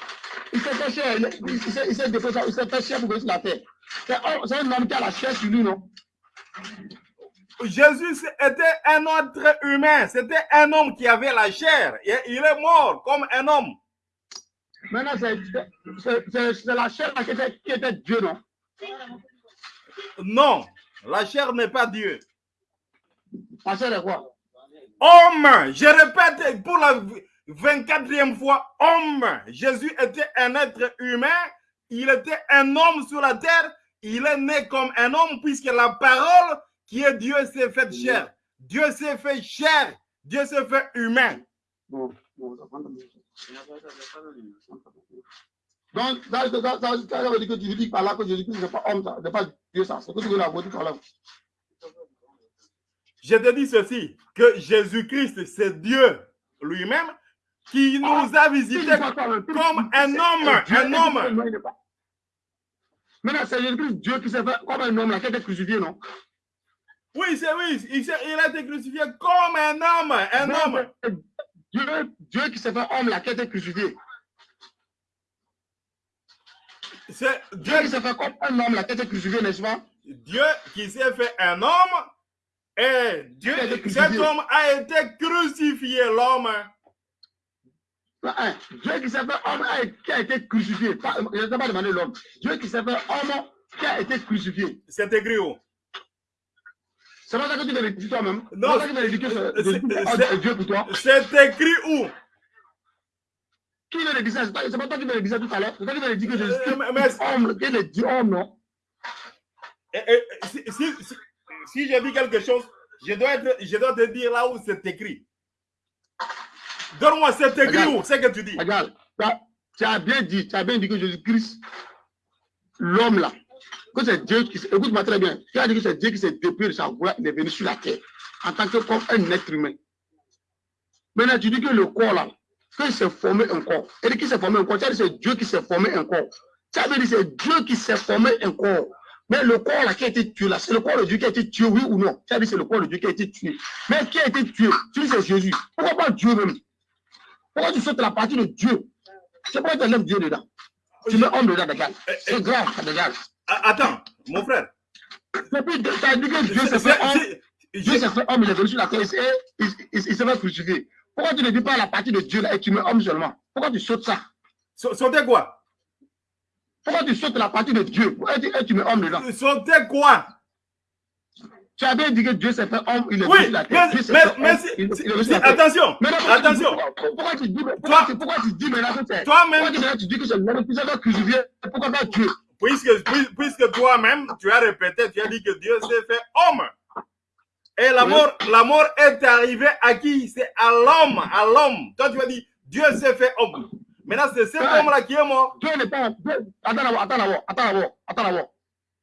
Il s'est fait chair. Il, s'est- fait chair pour venir sur la terre. C'est homme- c'est un homme qui a la chair sur lui, non? Jésus était un être humain, c'était un homme qui avait la chair. Et il est mort comme un homme. Maintenant, c'est- la chair qui était, qui était Dieu, non? Non, la chair n'est pas Dieu. La chair est quoi? Homme, je répète pour la 24e fois, homme. Jésus était un être humain, il était un homme sur la terre, il est né comme un homme puisque la parole qui est Dieu s'est faite chair. Dieu s'est fait chair, Dieu s'est fait humain. Donc, ça, ça veut dire que tu dis par là que Jésus-Christ n'est pas homme, ça, n'est pas Dieu, ça. C'est que tu veux la voter par là. Je te dis ceci, que Jésus-Christ, c'est Dieu lui-même qui nous a visités comme un homme, un homme. Maintenant, c'est Jésus-Christ, Dieu qui s'est fait comme un homme, là, qui a été crucifié, non Oui, c'est oui, il, a été crucifié comme un homme, un homme. Dieu, Dieu qui s'est fait homme, là, qui a été crucifié. C'est Dieu Dieu, qui s'est fait comme un homme, là, qui a été crucifié, n'est-ce pas? Dieu qui s'est fait un homme et Dieu, cet homme a été crucifié, l'homme. Hein, Dieu qui s'est fait homme, a- qui a été crucifié. Pas- Je ne t'ai pas demandé l'homme. Dieu qui s'est fait homme, qui a été crucifié. C'est écrit où? C'est pas ça que tu de dire toi-même. Non, C'est que que homme, Dieu pour toi. C'est écrit où? Qui dire ça? C'est pas toi qui dire ça tout à l'heure. C'est toi qui de dire que Jésus Euh, est homme, qu'il est Dieu homme, non? Si, si, si, si j'ai dit quelque chose, je dois, être- je dois te dire là où c'est écrit. Donne-moi, c'est écrit où C'est que tu dis. Regarde, tu as- tu as bien dit, tu as bien dit que Jésus-Christ, l'homme là, que c'est Dieu qui s'est- écoute-moi très bien, tu as dit que c'est Dieu qui s'est dépouillé de sa gloire, il est venu sur la terre, en tant que comme un être humain. Maintenant, tu dis que le corps là, qu'il s'est formé un corps. Et qu'il s'est formé un corps, tu as dit que c'est Dieu qui s'est formé un corps. Tu as bien dit que c'est Dieu qui s'est formé un corps. Mais le corps là qui a été tué là, c'est le corps de Dieu qui a été tué, oui ou non? Tu as dit que c'est le corps de Dieu qui a été tué. Mais qui a été tué? Tu dis que c'est Jésus. Pourquoi pas Dieu même? Pourquoi tu sautes la partie de Dieu? C'est pourquoi tu enlèves Dieu dedans. Tu mets homme dedans. Eh, C'est grave, ça regarde. Ah, Attends, mon frère. Et puis, tu as dit que Dieu s'est fait homme. Dieu s'est fait homme, il est venu sur la terre, et il, il, s'est fait crucifier. Pourquoi tu ne dis pas la partie de Dieu là et tu mets homme seulement? Pourquoi tu sautes ça? Sa- Sauter quoi? Pourquoi tu sautes la partie de Dieu et tu, et tu mets homme dedans? Sauter quoi? Tu as bien dit que Dieu s'est fait homme, il est venu Oui, sur la terre. mais, mais, mais si- venu attention, attention. pourquoi- tu dis, maintenant que c'est. Toi-même, Pourquoi tu dis que c'est l'homme qui s'est fait crucifier Pourquoi pas Dieu? Puisque, puis- puisque toi-même, tu as répété, tu as dit que Dieu s'est fait homme. Et la Oui. mort, la mort est arrivée à qui? C'est à l'homme, à l'homme. Toi, tu as dit, Dieu s'est fait homme. Maintenant, c'est cet homme-là qui est mort. Dieu n'est pas. Attends d'abord, attends d'abord, attends d'abord, attends d'abord.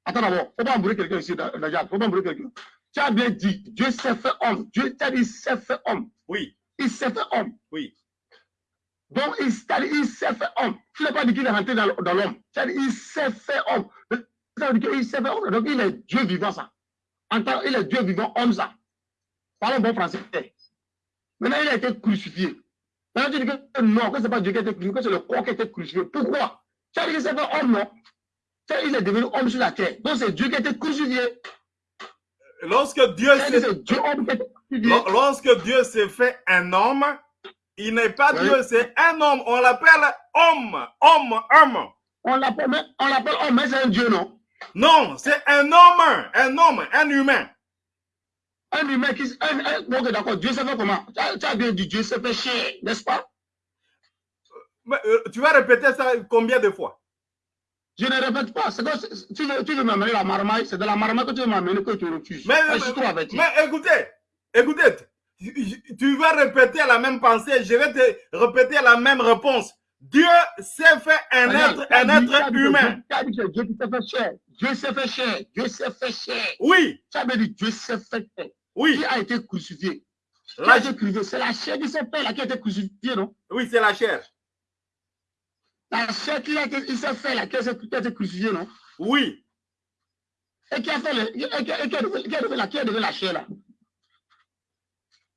Attends d'abord. Faut pas embrouiller quelqu'un ici, Najat. Faut pas embrouiller quelqu'un. Tu as bien dit, Dieu s'est fait homme. Dieu t'a dit, il s'est fait homme. Oui, Il s'est fait homme. oui. Donc, il, il s'est fait homme. Tu n'as pas dit qu'il est rentré dans, dans l'homme. Il s'est fait homme. Qu'il s'est fait homme. Donc, il est Dieu vivant, ça. En tant, il est Dieu vivant, homme, ça. Parlons bon français. Maintenant, il a été crucifié. Maintenant, tu dis que non, que ce n'est pas Dieu qui a été crucifié, que c'est le corps qui a été crucifié. Pourquoi? Dit qu'il s'est fait homme, non? Il est devenu homme sur la terre. Donc, c'est Dieu qui a été crucifié. Dieu s'est Lorsque Dieu s'est fait un homme, il n'est pas Oui. Dieu, c'est un homme. On l'appelle homme, homme, homme. On l'appelle homme, mais c'est un Dieu, non? Non, c'est un homme, un homme, un humain. Un humain qui. Un, un, ok, d'accord. Dieu s'est fait comment? Tu as, tu as bien dit Dieu s'est fait chair, n'est-ce pas? Mais, euh, tu vas répéter ça combien de fois? Je ne répète pas. C'est que tu veux, tu veux m'amener la marmaille, c'est de la marmaille que tu veux m'amener que tu refuses. Mais écoutez, écoutez, tu- vas répéter la même pensée, je vais te répéter la même réponse. Dieu s'est fait un être, un dit- être humain. Dieu- dit s'est fait chair. Dieu s'est fait chair. Dieu s'est fait chair. Oui, Tu as bien dit Dieu s'est fait chair. oui, Qui a été crucifié? La- C'est la chair qui s'est fait là qui a été crucifiée, non? Oui, c'est la chair. La chair qui a été, il s'est fait là qui a été crucifiée, non? Oui, Et qui a fait le, et qui a, et qui a qui a devenu la, qui a devenu la chair là?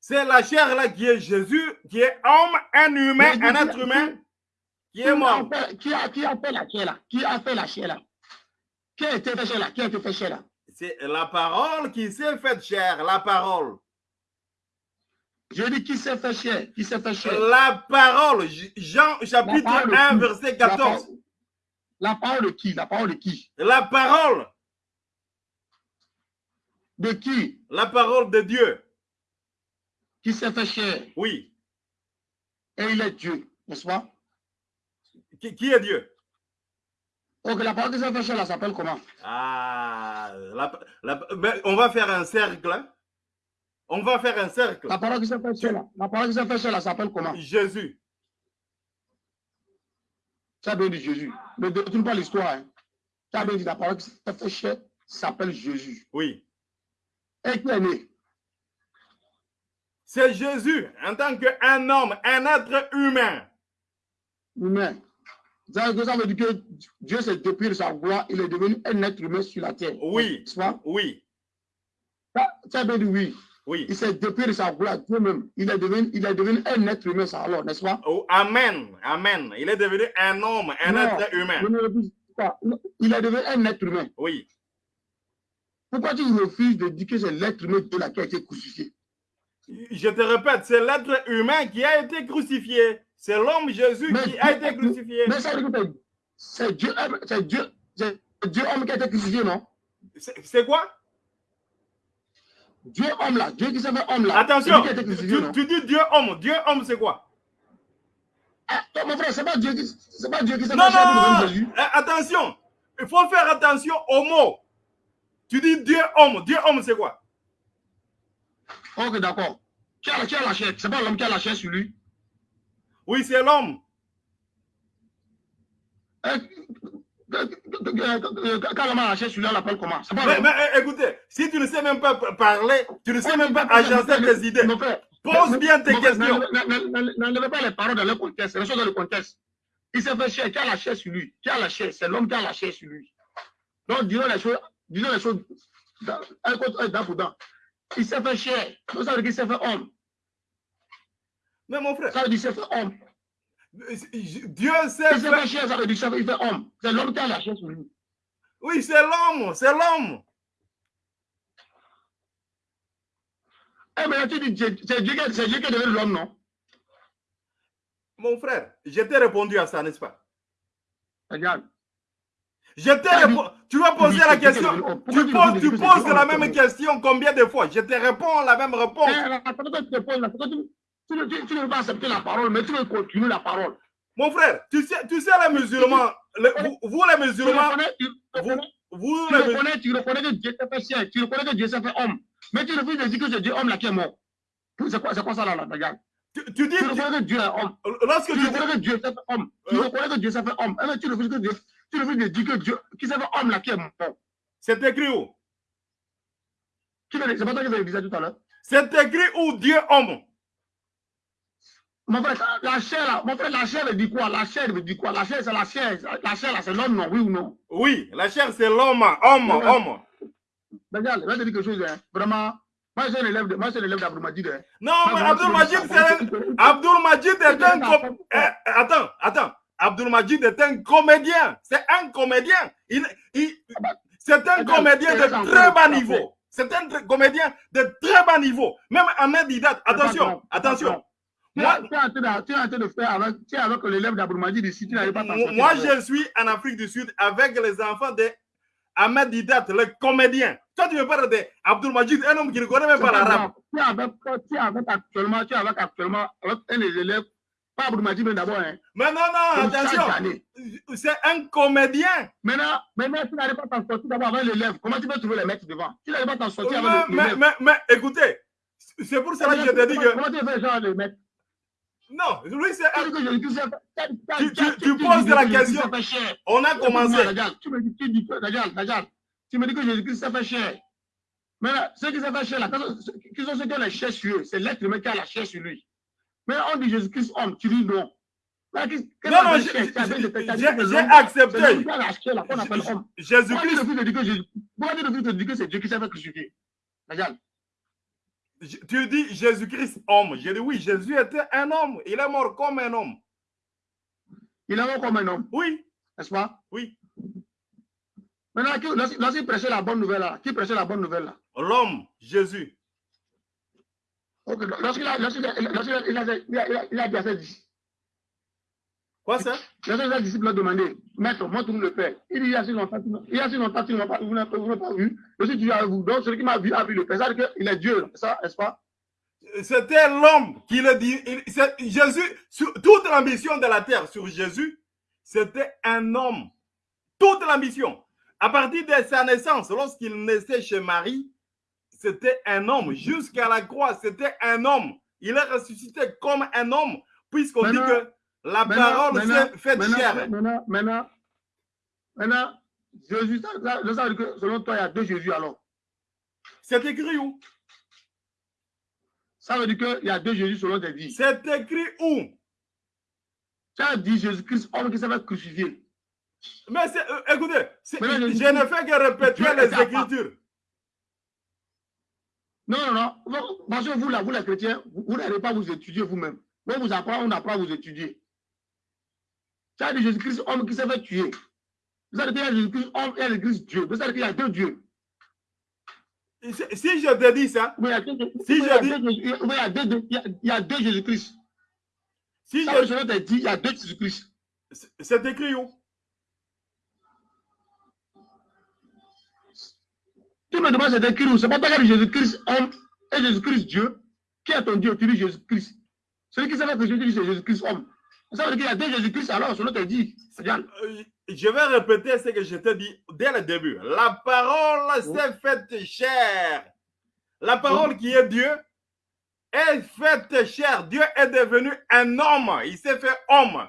C'est la chair là qui est Jésus, qui est homme, un humain, un être humain qui est mort. Qui a, qui a fait la chair là Qui a fait la chair là Qui a été fait chair là Qui a été fait chair là? C'est la parole qui s'est faite chair, la parole. Je dis qui s'est fait chair Qui s'est fait chair La parole, Jean chapitre parole de 1, qui? verset La 14. parole- La parole de qui? La parole de qui? La parole, De qui? La parole de Dieu. Qui s'est fait chair Oui. Et il est Dieu, n'est-ce pas? Qui, qui est Dieu? Donc la parole qui s'est fait chair là s'appelle comment? Ah, la- la- ben, on va faire un cercle. hein. On va faire un cercle. La parole qui s'est fait chair là La parole qui s'est fait chair là s'appelle comment? Jésus. As bien dit Jésus. Ne détourne pas l'histoire. Hein. As bien dit la parole qui s'est fait chair s'appelle Jésus. Oui. Et qui est né? C'est Jésus en tant qu'un homme, un être humain. Humain. Ça veut veut dire que Dieu s'est dépouillé de sa gloire, il est devenu un être humain sur la terre. Oui. Pas? Oui. Ça- Tu as bien dit oui. Oui. Il s'est dépouillé de sa gloire, Dieu même. Il est devenu, il est devenu un être humain, ça alors, n'est-ce pas? Oh, amen. Amen. Il est devenu un homme, un Non. être humain. Il est devenu un être humain. Oui. Pourquoi tu refuses de dire que c'est l'être humain de la qui a été crucifié? Je te répète, c'est l'être humain qui a été crucifié. C'est l'homme Jésus Mais qui a été crucifié. Mais c'est- Dieu, c'est Dieu, Dieu homme qui a été crucifié, non? C'est quoi? Dieu homme là, Dieu qui s'est fait homme là. Attention, c'est lui qui a été tu, crucifié, non? tu dis Dieu homme. Dieu homme, c'est quoi? Ah, toi, mon frère, c'est pas Dieu qui, s'est Non, fait non, non, Jésus. Attention, il faut faire attention aux mots. Tu dis Dieu homme. Dieu homme, c'est quoi? Ok, d'accord. Qui a, qui a la chair C'est pas l'homme qui a la chair sur lui. Oui, c'est l'homme. Hein, Quand l'homme a la chair sur lui, on l'appelle comment? Pas Mais, euh, écoutez, si tu ne sais même pas parler, tu ne sais même pas agencer tes idées, pose bien tes questions. n'enlevez- pas les paroles dans le contexte, les choses dans le contexte. Il s'est fait chair, qui a la chair sur lui? Qui a la chair C'est l'homme qui a la chair sur lui. Donc, disons les choses, disons les choses dans- un contre un, dent pour dent. Il s'est fait chair. Donc, ça veut dire qu'il s'est fait homme. Mais mon frère, Ça veut dire qu'il s'est fait homme. Dieu Il s'est s'est fait fait. chair, ça veut dire qu'il fait homme. C'est l'homme qui a la chair sur lui. Oui, c'est l'homme, c'est l'homme. Eh, mais tu dis, c'est Dieu, Dieu qui est devenu l'homme, non? Mon frère, je t'ai répondu à ça, n'est-ce pas? Regarde. Je t'ai. Tu vas poser la question. Tu poses, tu poses la même question combien de fois? Je te réponds la même Eh, réponse. tu ne- veux pas accepter la parole, mais tu veux continuer la parole. Mon frère, tu sais, tu sais les musulmans, vous, les musulmans, vous, tu reconnais, tu reconnais que Dieu s'est fait chien, tu reconnais que Dieu s'est fait homme. Mais tu refuses de dire que c'est Dieu homme là qui est mort. C'est quoi, ça là, là, regarde tu, tu dis, Tu reconnais que Dieu est homme. lorsque Tu dis, reconnais que Dieu s'est fait homme. Tu Euh. reconnais que Dieu s'est fait homme. Eh, mais tu refuses que Dieu, tu refuses de dire que Dieu, qui s'est fait homme là qui est mort. c'est écrit où? C'est pas toi qui le disais tout à l'heure. C'est écrit où Dieu homme? Mon frère, la chair là, mon frère, la chair veut dire quoi? La chair veut dire quoi? La chair, c'est la chair. La chair là, c'est l'homme, non? Oui ou non? Oui, la chair c'est l'homme, homme, homme. Mais Regarde, je vais te dire quelque chose, hein. Vraiment, moi, je suis un élève de, moi, je suis un élève d'Abroumadid, hein. Non, mais Abdul Majid, c'est Abdul Majid est un... Eh, eh, attends, attends. Abdul Majid est un comédien. C'est un comédien. Il, il, c'est un comédien de très bas niveau. C'est un comédien de très bas niveau. Même Ahmed Didat, attention, attention. Moi- es- tu es en train de- tu es en train de faire avec, tu es avec l'élève d'Abroumadid ici, tu n'arrives pas à t'en sortir Moi, avec. je suis en Afrique du Sud avec les enfants de Ahmed Didat, le comédien. Toi, tu me parles d'Abdul Majid, un homme qui ne connaît même pas l'arabe. Tu es avec, tu es avec actuellement, tu es avec actuellement, avec un des élèves, pas Abdou Majid, mais d'abord, hein. Mais non, non, attention. C'est un comédien. Maintenant, maintenant, tu n'arrives pas à t'en sortir d'abord avec l'élève. Comment tu peux trouver les mecs devant? Tu n'arrives pas à t'en sortir Mais, mais, l'élève. mais, mais écoutez, c'est pour cela que je te dis que. Comment tu fais genre les mecs? Non, lui, c'est Tu tu- Tu- poses la question. On a commencé. tu me dis, tu dis tu me dis que Jésus-Christ s'est fait cher. Mais là, ceux qui s'est fait cher, là, qui sont ceux qui ont la chair sur eux, c'est l'être humain qui a la chair sur lui. Mais on dit Jésus-Christ homme, tu dis non. Là, Non, non, j'ai accepté. Jésus-Christ, Dieu te dit que Jésus- pourquoi Dieu te dit que c'est Dieu qui s'est fait crucifier. Je- Tu dis Jésus-Christ homme. J'ai dit oui, Jésus était un homme. Il est mort comme un homme. Il est mort comme un homme, Oui, n'est-ce pas? Oui. Maintenant, qui- lorsqu'il lorsqu'il prêchait la bonne nouvelle, là, qui prêchait la bonne nouvelle, là? L'homme, Jésus. Ok, Lorsqu'il a, lorsqu'il a, a, il a, il a, dit à ses disciples, Quoi ça? Lorsque ses disciples lui ont demandé, Maître, montre-nous le Père. Il dit, il y a si longtemps, il y a si longtemps, vous n'avez pas, vu. Je suis Dieu avec vous. Donc, celui qui m'a vu a vu le Père. C'est-à-dire qu'il est Dieu, ça, n'est-ce pas? C'était l'homme qui le dit. il- Jésus, sur, toute l'ambition de la terre sur Jésus, c'était un homme. Toute l'ambition. À partir de sa naissance, lorsqu'il naissait chez Marie, c'était un homme. Jusqu'à la croix, c'était un homme. Il est ressuscité comme un homme, puisqu'on dit que la Maintenant, parole s'est faite maintenant, chair. Maintenant, maintenant, maintenant, Jésus, ça, ça, veut dire que selon toi, il y a deux Jésus alors. C'est écrit où? Ça veut dire qu'il y a deux Jésus selon tes dits. C'est écrit où? Tu as dit Jésus-Christ, homme qui s'est fait crucifier. Mais euh, écoutez, je ne fais que répéter les écritures. Non, non, non. Vous- Parce que vous, là, vous, les chrétiens, vous, n'allez pas vous étudier vous-même. On vous apprend, on apprend à vous étudier. Tu as dit Jésus-Christ, homme qui s'est fait tuer. Vous savez qu'il y a Jésus-Christ, homme et Jésus-Christ, Dieu. Vous savez qu'il y a deux dieux. Si je te dis ça, Oui, il y a deux, Si je dis- il y a deux, Jésus-Christ. si Ça, je, tes dits, il y a deux Jésus-Christ. c'est écrit où? Tu me demandes c'est écrit où C'est pas toi qui as dit Jésus-Christ, homme et Jésus-Christ, Dieu. Qui est ton Dieu Tu dis Jésus-Christ. Celui qui s'est fait crucifier, tu dis c'est Jésus-Christ, homme. Ça veut dire qu'il y a deux Jésus-Christ alors, selon dits. Regarde. Euh, Je vais répéter ce que je t'ai dit dès le début. La parole s'est faite chair. La parole qui est Dieu est faite chair. Dieu est devenu un homme. Il s'est fait homme.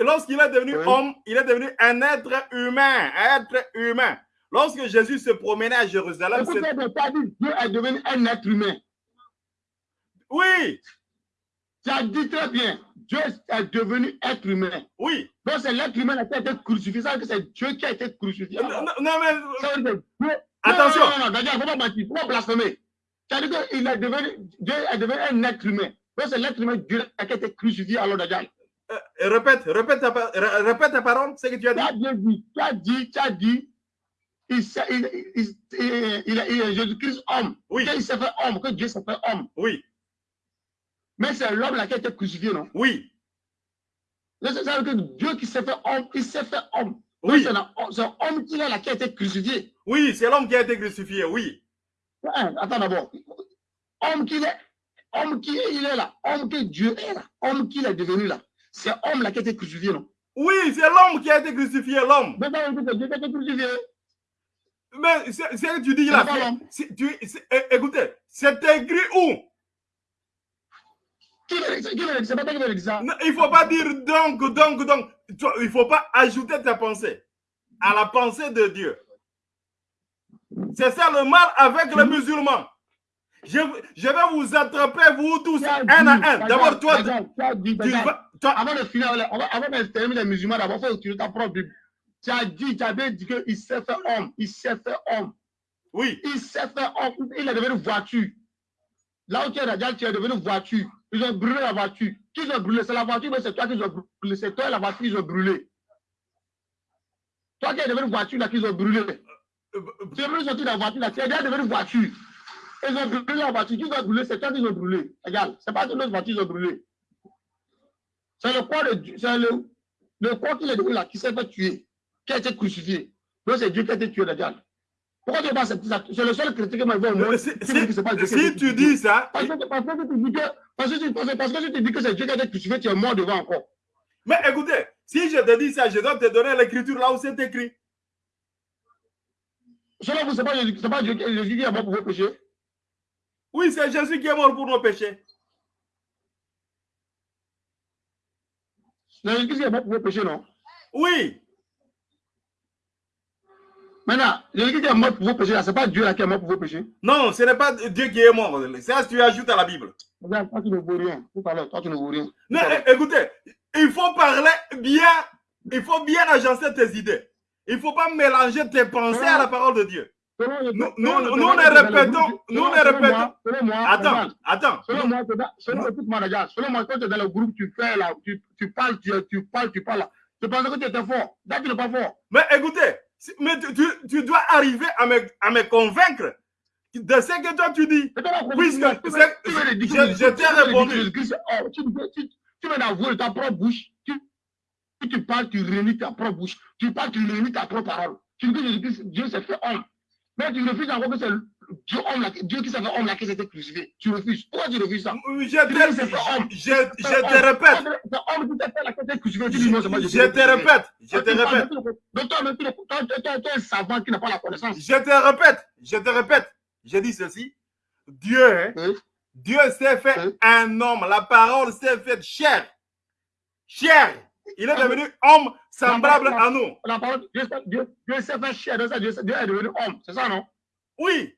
Lorsqu'il est devenu Oui. homme, il est devenu un être humain. Un être humain. Lorsque Jésus se promenait à Jérusalem, Écoute, c'est- tu as dit Dieu est devenu un être humain. oui, Tu as dit très bien, Dieu est devenu être humain. oui. Donc c'est l'être humain qui a été crucifié. Ça que c'est Dieu qui a été crucifié. Non, non, non, mais Dieu- Attention. Non, non, non, non, il ne faut pas mentir, il ne faut pas blasphémer. Tu as dit que il est devenu, Dieu est devenu un être humain. Donc c'est l'être humain Dieu qui a été crucifié alors Dajjal. euh, répète, répète ta, répète ta parole, ce que tu as Tu as dit. bien dit, tu as dit, tu as dit, il, il, il, il, il, est- il Jésus-Christ homme. Oui. Qu'il s'est fait homme, que Dieu s'est fait homme. Oui, Mais c'est l'homme là qui a été crucifié, non? Oui, Ça ça veut dire que Dieu qui s'est fait homme, il s'est fait homme. Oui. C'est un- c'est un homme qui est là qui a été crucifié. Oui, c'est l'homme qui a été crucifié, oui. Attends d'abord. Homme qu'il est, homme qui est, il est là, homme que Dieu est là, homme qu'il est devenu là. C'est homme là qui a été crucifié, non? Oui, c'est l'homme qui a été crucifié, l'homme. Mais que Dieu qui a été crucifié. Mais c'est ce que tu dis là. tu- écoutez, c'est écrit où? Il ne faut pas dire donc, donc, donc. Tu- Il ne faut pas ajouter ta pensée à la pensée de Dieu. C'est ça le mal avec les musulmans. Je, je vais vous attraper, vous tous, Tu un à un. D'abord, toi, tu, tu tu vas. toi- Avant de finir, avant de terminer les musulmans, d'abord, utiliser ta propre Bible. Tu as dit, tu bien dit qu'il s'est fait homme, il s'est fait homme, oui, il s'est fait homme, il est devenu voiture. Là où tu es, Dajjal, tu es devenu voiture. Ils ont brûlé la voiture. Qui ont brûlé C'est la voiture, mais c'est toi qui ont brûlé. C'est toi et la voiture qu'ils ont brûlé. Toi qui es devenu voiture, là, qu'ils ont brûlé. Euh, Tu es venu sortir de la voiture, là, tu es déjà devenu voiture. Ils ont brûlé la voiture, qui ont brûlé, c'est toi qui ont brûlé. Regarde, c'est pas toute notre voiture qu'ils ont brûlé. C'est le corps de Dieu, c'est le, le corps qu'il est devenu là, qui s'est fait tuer, qui a été crucifié? Donc c'est Dieu qui a été tué, Dajjal. Pourquoi tu pas accepter ça C'est le seul chrétien qui m'a dit si- tu dis ça, Parce que, parce que tu dis que, parce que, parce que, parce que si tu dis que c'est Dieu qui a été crucifié, tu es mort devant encore. mais écoutez, si je te dis ça, je dois te donner l'écriture là où c'est écrit. Selon vous, ce n'est pas, Jésus- pas Dieu Jésus qui est mort pour vos péchés? Oui, c'est Jésus qui est mort pour nos péchés. C'est Jésus qui est mort pour vos péchés, non? Oui, Maintenant, Jésus qui est mort pour vos péchés, ce n'est pas Dieu là qui est mort pour vos péchés. non, ce n'est pas Dieu qui est mort. Ça, tu ajoutes à la Bible. Regarde, toi, tu ne vaux rien. Tout à l'heure, toi, tu ne vaux rien. Non, é- écoutez, il faut parler bien, il faut bien agencer tes idées. Il ne faut pas mélanger tes pensées à la parole de Dieu. Le- Nous- nous- le- nous le- répétons- nous selon répétons- Attends, attends. selon moi, c'est écoute-moi, regarde, selon moi, quand tu es dans le groupe, tu fais là, tu, tu parles, tu, tu parles, tu parles là. Je pensais que tu étais fort. Là, tu n'es pas fort. Mais écoutez, mais tu, tu- tu dois arriver à me, à me convaincre de ce que toi tu dis. Puisque je- t'ai répondu. oh, Tu veux- d'avouer ta propre bouche. Tu, parles, tu réunis ta propre bouche. Tu parles, tu réunis ta propre parole. Tu dis que Dieu s'est fait homme. Mais tu refuses encore que c'est Dieu, Dieu qui s'est fait homme là, qui été crucifié. Tu refuses. Pourquoi tu refuses ça? Je je, je te répète, C'est homme qui s'est fait qui s'est crucifié. Tu dis non, c'est je te répète, je te répète, Donc toi, tu un savant qui n'a pas la connaissance. je te répète, je te répète. Je dis ceci. Dieu, hein, Oui. Dieu s'est fait Oui. un homme. La parole s'est faite chair. Chair. Il est devenu homme semblable à nous. La parole, Dieu, Dieu, Dieu s'est fait chair, donc ça, Dieu, est devenu homme. C'est ça, non? Oui.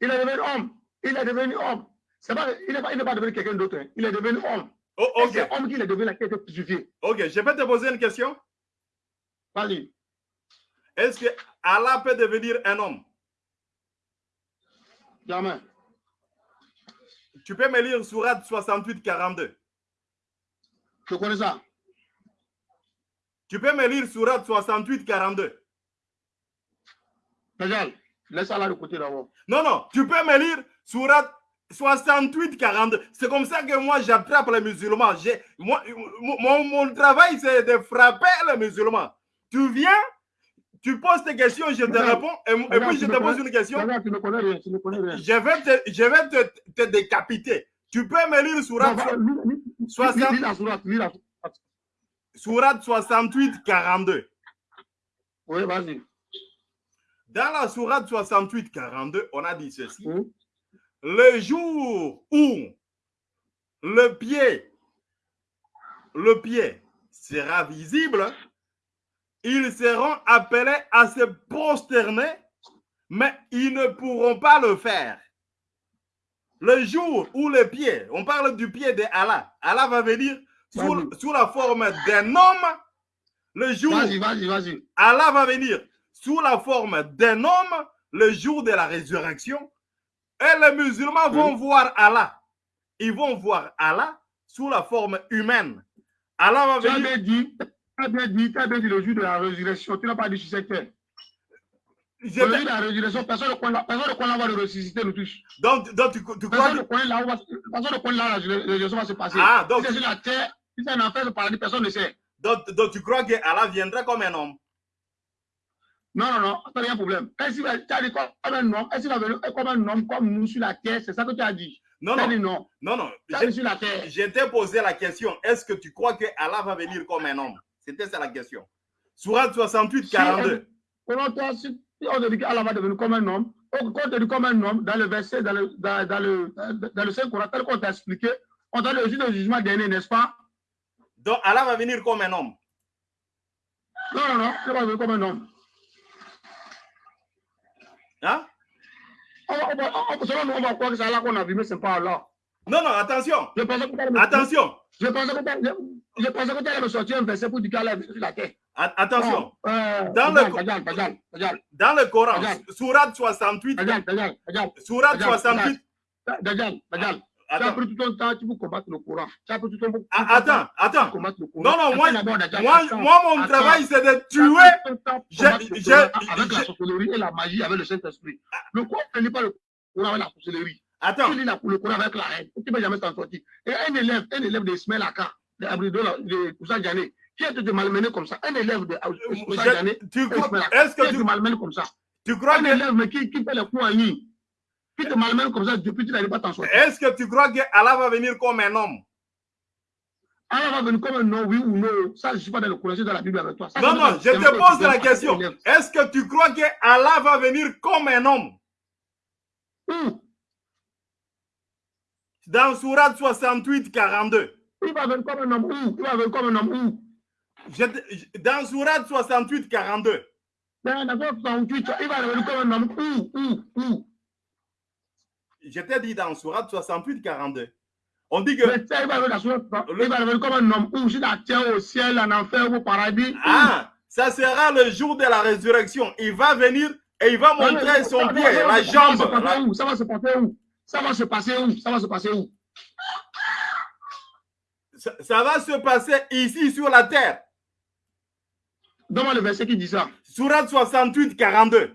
Il est devenu homme. Il est devenu homme. Pas, il n'est pas, devenu quelqu'un d'autre. hein. Il est devenu homme. Oh. C'est homme qui est devenu la qui été crucifié. Ok. Je peux te poser une question. Vas-y. Est-ce que Allah peut devenir un homme? Jamais. Tu peux me lire Surat 68, 42. Je connais ça. Tu peux me lire Surat 68, 42. Regarde. Laisse ça là de côté d'abord. Non, non, tu peux me lire Surat 68, 42. C'est comme ça que moi j'attrape les musulmans. Moi, mon, mon travail, c'est de frapper les musulmans. Tu viens, tu poses tes questions, je te réponds, et, puis je te pose une question. Tu ne connais rien. Tu ne connais rien. Je vais te, je vais te, te décapiter. Tu peux me lire Surat, La sourate, lis la sourate. Surat 68, 42. Oui, vas-y. Dans la Sourate 68, 42, on a dit ceci. Oui. Le jour où le pied, le pied sera visible, ils seront appelés à se prosterner, mais ils ne pourront pas le faire. Le jour où le pied, on parle du pied de Allah, Allah va venir sous, la forme d'un homme. Le jour Vas-y, vas-y, vas-y. Allah va venir sous la forme d'un homme le jour de la résurrection. Et les musulmans vont voir Allah. Ils vont voir Allah sous la forme humaine. Allah va Tu as venir. bien dit, tu as bien dit, tu as bien dit le jour de la résurrection. Tu n'as pas dit sur cette terre. La résurrection, personne ne connaît, personne ne connaît va le ressusciter, nous tous. donc, donc tu, tu crois Personne ne que. là personne ne connaît là la résurrection va se passer. Ah, donc, Si c'est sur la terre, si c'est un enfer, le paradis, personne ne sait. donc, donc tu crois que Allah viendra comme un homme? Non, non, non, a pas de problème. Est-ce qu'il as dit comme un homme, est-ce qu'il va venir comme un homme, comme nous sur la terre, c'est ça que tu as dit. Non, non, dit non. non, non. Je, dit sur la terre. je t'ai posé la question. Est-ce que tu crois que Allah va venir comme un homme? C'était ça la question. Surat 68, 42. Selon toi, si si on te dit qu'Allah va devenir comme un homme, on on te dit comme un homme, dans le verset, dans le, dans, dans le, dans le Saint-Coran, tel qu'on t'a expliqué, on t'a dit le jugement dernier, n'est-ce pas? Donc Allah va venir comme un homme. Non, non, non, il va devenir comme un homme. Hein? On va- on va- on- selon nous, on va croire que c'est Allah qu'on a vu, mais ce n'est pas Allah. Non, non, attention. Je pensais que Attention. Je pensais que tu allais- je- je pensais que tu allais me sortir un verset pour dire qu'Allah est venu sur la terre. Attention. Non, euh, Dans le- Dans le Coran. Surat 68, regarde, regarde, regarde, Surat Regarde, 68. regarde, regarde. Tu as Attends, pris tout ton temps tu pour combattre le Coran. Tu as pris tout ton tout ton Ah, attends, attends. Coran. Non, non, moi, Attends moi, attends. moi, mon attends. travail, c'est de tuer. avec la sorcellerie et la magie avec le Saint-Esprit. Le Coran ne lit pas le Coran avec la sorcellerie. Attends, Tu lis le Coran avec la haine. Tu ne peux jamais t'en sortir. Et un élève, un élève de Ismaël Aka, de Abridou, de Koussa Djané, Qui de te malmener comme ça Un élève de Euh, Ousmane Ismaël, Est-ce que tu, te malmener comme ça tu crois Un élève mais qui, qui fait les coups en ligne, qui te malmène comme ça depuis que tu n'arrives pas à t'en sortir. est-ce que tu crois que Allah va venir comme un homme? Allah va venir comme un non, oui ou non. Ça, je ne suis pas dans le collège de la Bible avec toi. Ça, Non, non, je te pose la question. Est-ce que tu crois que Allah va venir comme un homme? Où? Dans Sourate 68, 42. Il va venir comme un homme où? Il va venir comme un homme où? Je dans Sourate 68, 42. Dans la verset 68, il va venir comme un homme où Où Où? Je t'ai dit dans Sourate 68, 42. On dit que. Terre, au ciel, en enfer, au paradis. Ah, ça sera le jour de la résurrection. Il va venir et il va montrer son pied, la jambe. Ça va se la- passer où? Ça va se passer où? Ça va se passer où? Ça va se passer où? Ça, ça va se passer ici sur la terre. Donne-moi le verset qui dit ça. Sourate 68, 42.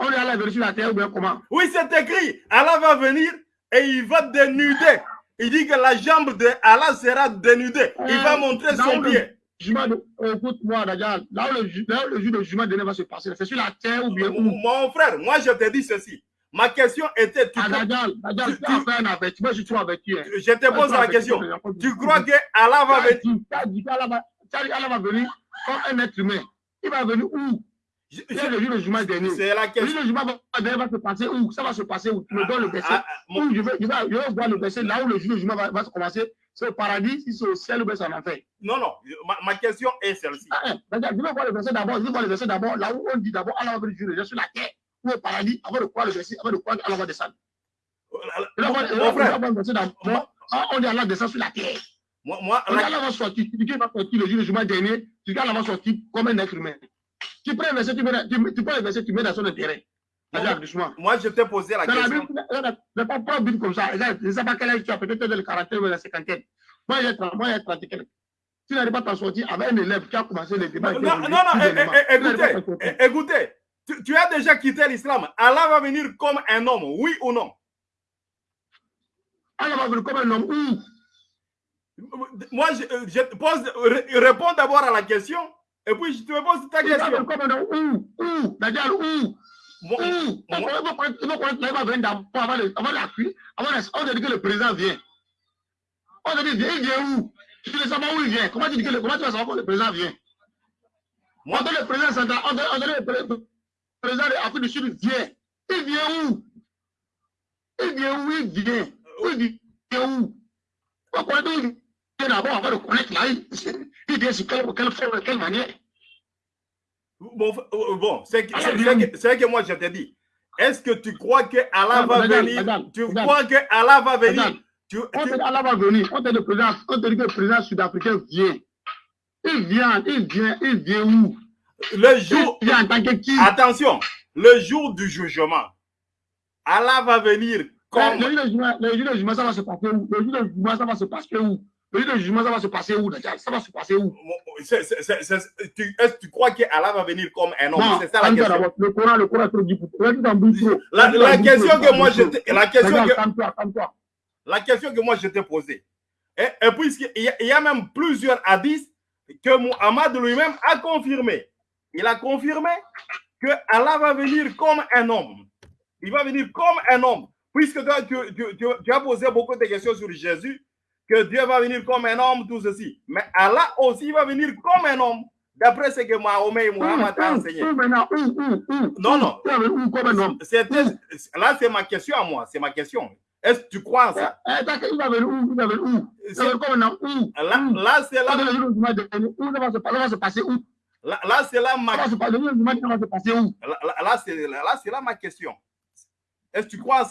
On est venir sur la terre ou bien comment? Oui, c'est écrit. Allah va venir et il va dénuder. Il dit que la jambe de Allah sera dénudée. Il va montrer son pied. de- euh, Écoute-moi. Là où le, jour de jugement dernier va se passer, c'est sur la terre ou bien où? Mon frère, moi je te dis ceci. Ma question était, tu Ah, Dajjal, Dajjal, tu- tu fait un avertissement, je hein. je te pose la question. Tu crois que Allah va venir Qu'Allah va- venir comme un être humain. Il va venir où? C'est le jugement dernier. C'est la Le question. jour de jugement dernier va se passer où? Ça va se passer où? Tu me donnes le verset. Ah, ah, mon- Où je vais, je, vais, je vais le verset là où le jugement va, va se commencer. C'est au paradis, si c'est au ciel ou bien c'est en enfer. Non, non, ma, ma question est celle-ci. Ah, hein, je vais voir le verset d'abord. Je vais voir le verset d'abord. Là où on dit d'abord Allah va venir juger sur la terre ou au paradis avant de croire le verset, avant de croire qu'Allah va descendre. Vais Mon frère, le verset. Ah, On dit Allah descend sur la terre. Moi, moi, On dit la- Allah va sortir. Tu dis qu'il va sortir le jour du jugement dernier. Tu qu'Allah va sortir comme un être humain. Tu prends le verset, tu, mets, tu, tu prends le verset, tu mets dans son intérêt. Doucement. moi, je t'ai posé la Dans la question. Bible, ne pas prendre Bible comme ça. Je ne sais pas quel âge tu as, peut-être dans le quarantaine ou la cinquantaine. Moi, j'ai 30, moi, j'ai 30 et quelques. Tu n'arrives pas à t'en sortir avec un élève qui a commencé les débats. Non, non, non, Tu écoutez, écoutez, tu, tu as déjà quitté l'islam. Allah va venir comme un homme, oui ou non? Allah va venir comme un homme. Où Moi, je, euh, je te pose, ré- réponds d'abord à la question et puis je te pose ta question. Où? Où? Où? Moi- Où? Il va connaître- va venir d'abord avant la pluie. Avant la- On a dit que le président vient. On a dit, il vient, vient où? Tu ne sais pas où il vient. Comment tu dis que le, comment tu vas savoir quand le président vient? Moi- On le président central, on le pré- le président de l'Afrique du Sud vient. Il vient où? Il vient où? Il vient. Où il vient où? On connaît où il vient d'abord avant de connaître là. Il, sur quelle, quelle forme, de quelle manière Bon, bon c'est que, Allah c'est- que- moi je te dis. Est-ce que tu crois que Allah va venir? Tu crois que Allah va venir? Tu, dit Allah va venir? Dit le président, dit que le président sud-africain vient? Il vient, il vient, il vient où? Le jour, Il vient en tant que qui? Attention, le jour du jugement, Allah va venir comme. Le jour de jugement, ça va se passer où? Le jour de jugement, ça va se passer où? Le jour de jugement, ça va se passer où Dajjal Ça va se passer où? Est-ce que tu crois que Allah va venir comme un homme? C'est ça la question. Le Coran, le Coran trop dit. La, la question que moi t'ai- la question que la question que moi je t'ai posée. Et, et puisqu'il y, a- il y a même plusieurs hadiths que Muhammad lui-même a confirmé. Il a confirmé que Allah va venir comme un homme. Il va venir comme un homme. Puisque toi, tu, tu- tu- tu as posé beaucoup de questions sur Jésus, que Dieu va venir comme un homme, tout ceci. Mais Allah aussi va venir comme un homme, d'après ce que Mahomet et Muhammad ont enseigné. maintenant Où, où, où Non, non. Là, c'est ma question à moi. C'est ma question. Est-ce que tu crois en ça? Eh, Où? Là, c'est là, là, là, c'est là ma où? Là, c'est là, ma question. Est-ce que tu crois en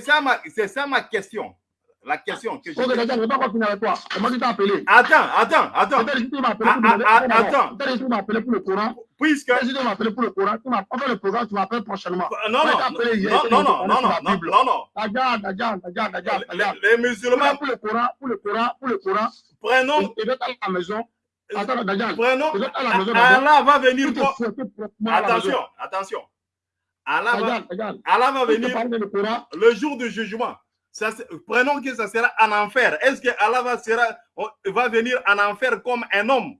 ça ma- c'est ça ma question. La question que je. Ok, Dajjal, je vais pas continuer avec toi. Moi qui t'ai appelé? Attends, attends, attends. Que tu Ah, ah, ah, Attends, attends. Tu m'as appelé pour le Coran. Puisque. Tu m'as appelé pour le Coran. Tu m'as fait le programme, tu m'appelles prochainement. Non, Ouais, non, non, non, non, non, non, non, non, non. Dajjal, Dajjal, Dajjal, Dajjal, Les, musulmans, Pour le Coran, pour le Coran, pour le Coran. prenons, Et d'être à la maison. Attends, Dajjal. prenons. D'abord. Allah va venir. Tu. Attention, attention. Allah va. Allah Tu venir le jour du jugement. Ça, prenons que ça sera en enfer. Est-ce que Allah va, sera, on- va venir en enfer comme un homme?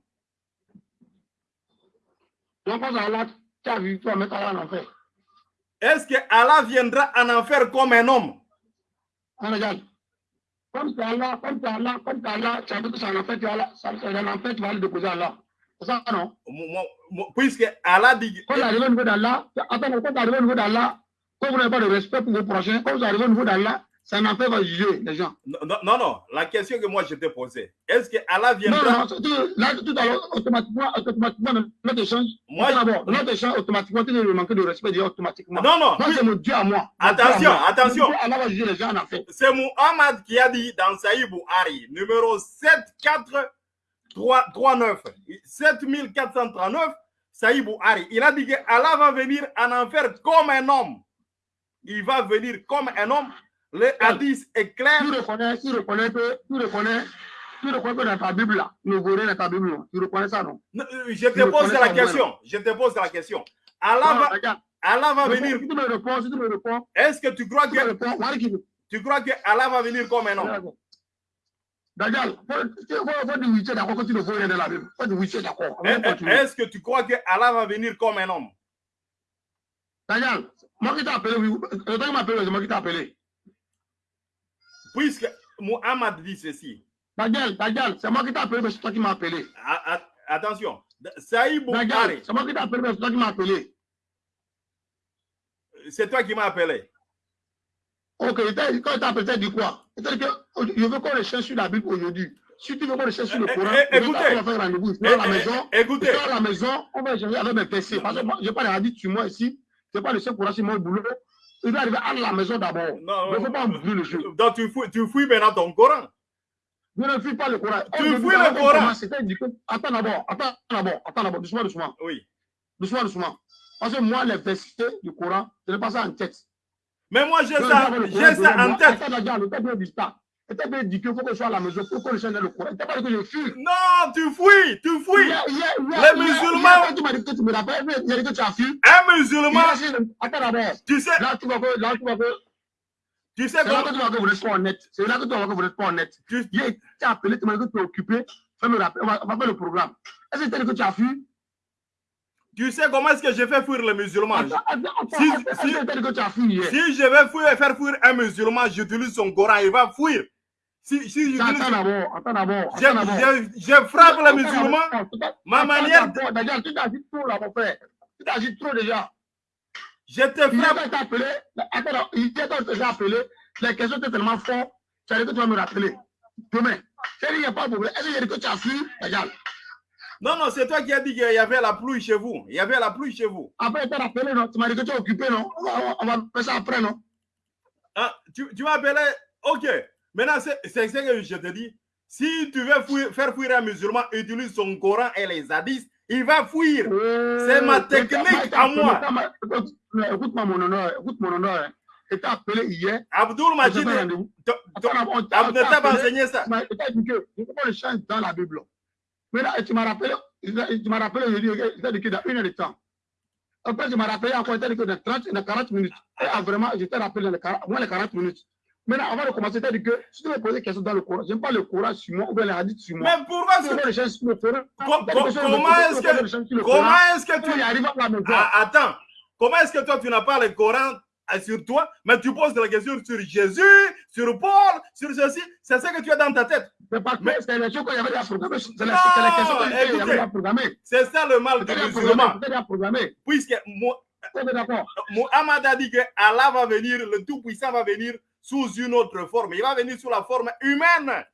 Est-ce que Allah viendra en enfer comme un homme? Regarde. Comme c'est Allah, comme c'est Allah, comme c'est Allah, tu as dit que c'est en enfer, tu vas là, c'est en enfer, tu vas le déposer Allah. C'est ça, non? Puisque Allah dit. Quand vous arrivez au niveau d'Allah, attends, quand vous arrivez au niveau d'Allah, quand vous n'avez pas de respect pour vos prochains, quand vous arrivez au niveau d'Allah, un enfer va juger les gens. Non, non, non, non. La question que moi je t'ai posée, est-ce que Allah Non, viendra? non, tu- là, tout à l'heure, automatiquement, automatiquement, notre échange, Moi, d'abord, notre échange, automatiquement, tu veux me manquer de respect, automatiquement. Non, non. Moi, c'est mon Dieu à moi. Attention, à moi. attention. Allah va juger les gens en enfer. C'est Muhammad qui a dit dans Saïd Bouhari, numéro 7439, 7439, Saïd Bouhari. Il a dit que Allah va venir en enfer comme un homme. Il va venir comme un homme. Le hadith est clair. Tu reconnais, tu reconnais que, tu reconnais, tu reconnais que dans ta Bible, là, nous voulons dans ta Bible, non? tu reconnais ça, non? Non, Je te pose la question. Je te pose la question. Allah Non, va, regarde. Allah va venir. Tu me réponds, tu me réponds, Est-ce que tu crois tu que réponds, tu crois que Allah va venir comme un homme? Daniel, faut, d'accord que tu ne faut rien de la Bible. Faut es d'accord. Est-ce que tu crois que Allah va venir comme un homme? Daniel, moi qui t'ai appelé, oui, le temps qui m'a appelé, c'est moi qui t'ai appelé. Puisque Muhammad dit ceci. Daniel, Daniel, c'est moi qui t'ai appelé, mais c'est toi qui m'as appelé. A- a- Attention. Saïd Daniel, c'est moi qui t'ai appelé, mais c'est toi qui m'as appelé. c'est toi qui m'as appelé. Ok, t'a- quand il t'a appelé, t'a dit quoi? T'a oh, je veux qu'on recherche sur la Bible aujourd'hui. Si tu veux qu'on recherche sur le Eh, Coran, eh, on va écoutez. faire rendez-vous. Eh, à la eh, maison. Écoutez, Je à la maison, on va échanger avec mes PC. Parce que moi, je n'ai pas les hadiths sur moi ici. Je n'ai pas le seul courage sur mon boulot. Il doit arriver à la maison d'abord. Non, Il ne faut pas oublier le jeu. donc tu fouilles, tu fouilles maintenant ton Coran. Je ne fuis pas le Coran. Tu Aujourd'hui, fuis le Coran. commence, c'était dit que- Attends d'abord, attends d'abord, attends d'abord, doucement, doucement, Oui. doucement, doucement. Parce que moi, les versets du Coran, je n'ai pas ça en tête. Mais moi, j'ai ça, j'ai ça en tête. Texte bien dit qu'il faut que je sois à la maison pour qu'on le change le Coran. Il t'a pas dit que je fuis. Non, tu fouilles, tu hier, Les musulmans- tu m'as dit que tu me rappelles, il a dit que tu as fui. Un musulman, Attends d'abord. tu sais, Là, tu vois que, là, tu vois que, tu sais c'est là que tu vois que vous n'êtes pas honnête. C'est là que tu vois que vous n'êtes pas honnête. tu, tu as appelé, tu m'as dit que tu es occupé. Fais me rappeler, on va, on va faire le programme. Est-ce que tu as dit que tu as fui? tu sais comment est-ce que je fais fuir les musulmans? Attends, attends, attends. Si- que si- tu as que tu as? Si je vais fuir, faire fuir un musulman, j'utilise son Coran, il va fuir. Si, si je, d'abord. je, je frappe le Attends musulman, d'abord, attends, ma manière, Daniel, tu t'agis trop là, mon frère. Tu t'agis trop déjà. je te frappe. tu appelé, attends, je t'ai appelé, les questions étaient tellement fortes, tu as dit que tu vas me rappeler. Demain. C'est dit, il n'y a pas de problème. Est-ce que dit tu as fui? Daniel? Non, non, c'est toi qui as dit qu'il y avait la pluie chez vous. Il y avait la pluie chez vous. Après, tu t'as rappelé, non? Tu m'as dit que tu es occupé, non? On va, on va faire ça après, non? Ah, tu, tu m'as appelé. Ok. Maintenant, c'est ce que je te dis. Si tu veux fuir- faire fuir un musulman, utilise son Coran et les hadiths, il va fuir. C'est ma technique à moi. Écoute-moi mon honneur, écoute mon honneur. hein. Je t'ai appelé hier. Abdul on Majid, on t'a- on enseigné ça. Tu t'as dit que je pas le changer dans la Bible. Mais là, tu m'as rappelé, tu m'as rappelé, je dis, je t'ai dit que dans une heure de temps. Après, tu m'as rappelé encore, je t'ai dit que dans 30 et dans 40 minutes. Et ah, vraiment, je t'ai rappelé dans les 40, moins les 40 minutes. Maintenant, avant de commencer, tu as dit que si tu veux poser des questions dans le Coran, je n'aime pas le Coran sur moi ou bien les hadiths sur moi. Mais pourquoi Tu veux c'est- pas le changer sur le Coran. Comment est-ce que- comment est-ce que Tu arrives à la maison. Ah, attends. Comment est-ce que toi, tu n'as pas le Coran ah, sur toi, mais tu poses la question sur Jésus, sur Paul, sur ceci C'est ça que tu as dans ta tête. C'est pas que Mais- c'est les choses qu'il y avait déjà programmées. C'est les c'est les questions qu'il y avait écoutez. déjà programmées. C'est ça le mal du musulman. Puisque Mo- On est d'accord. Mohammed a dit que Allah va venir, le Tout-Puissant va venir sous une autre forme. Il va venir sous la forme humaine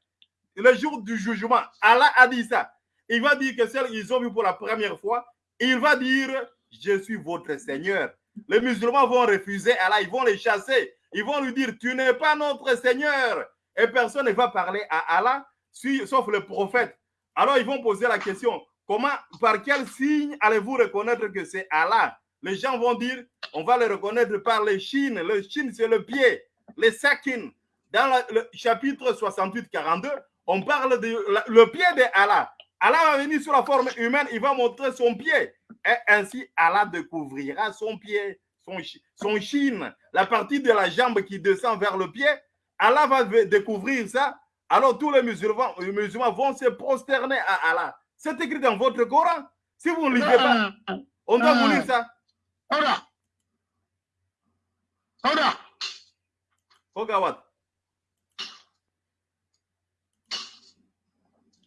le jour du jugement. Allah a dit ça. Il va dire que celles qu'ils ont vu pour la première fois, il va dire Je suis votre Seigneur. Les musulmans vont refuser Allah, ils vont les chasser. Ils vont lui dire Tu n'es pas notre Seigneur. Et personne ne va parler à Allah, sauf le prophète. Alors ils vont poser la question Comment, par quel signe allez-vous reconnaître que c'est Allah? Les gens vont dire On va le reconnaître par les chines. Le chine, c'est le pied. Les sakin. Dans le chapitre 68-42, on parle de la- le pied de Allah. Allah va venir sous la forme humaine, il va montrer son pied. Et ainsi, Allah découvrira son pied, son, son chine, la partie de la jambe qui descend vers le pied. Allah va découvrir ça, alors tous les musulmans, les musulmans vont se prosterner à Allah. C'est écrit dans votre Coran. Si vous ne lisez pas, on doit vous lire ça. Oda. Oda. Ogawat.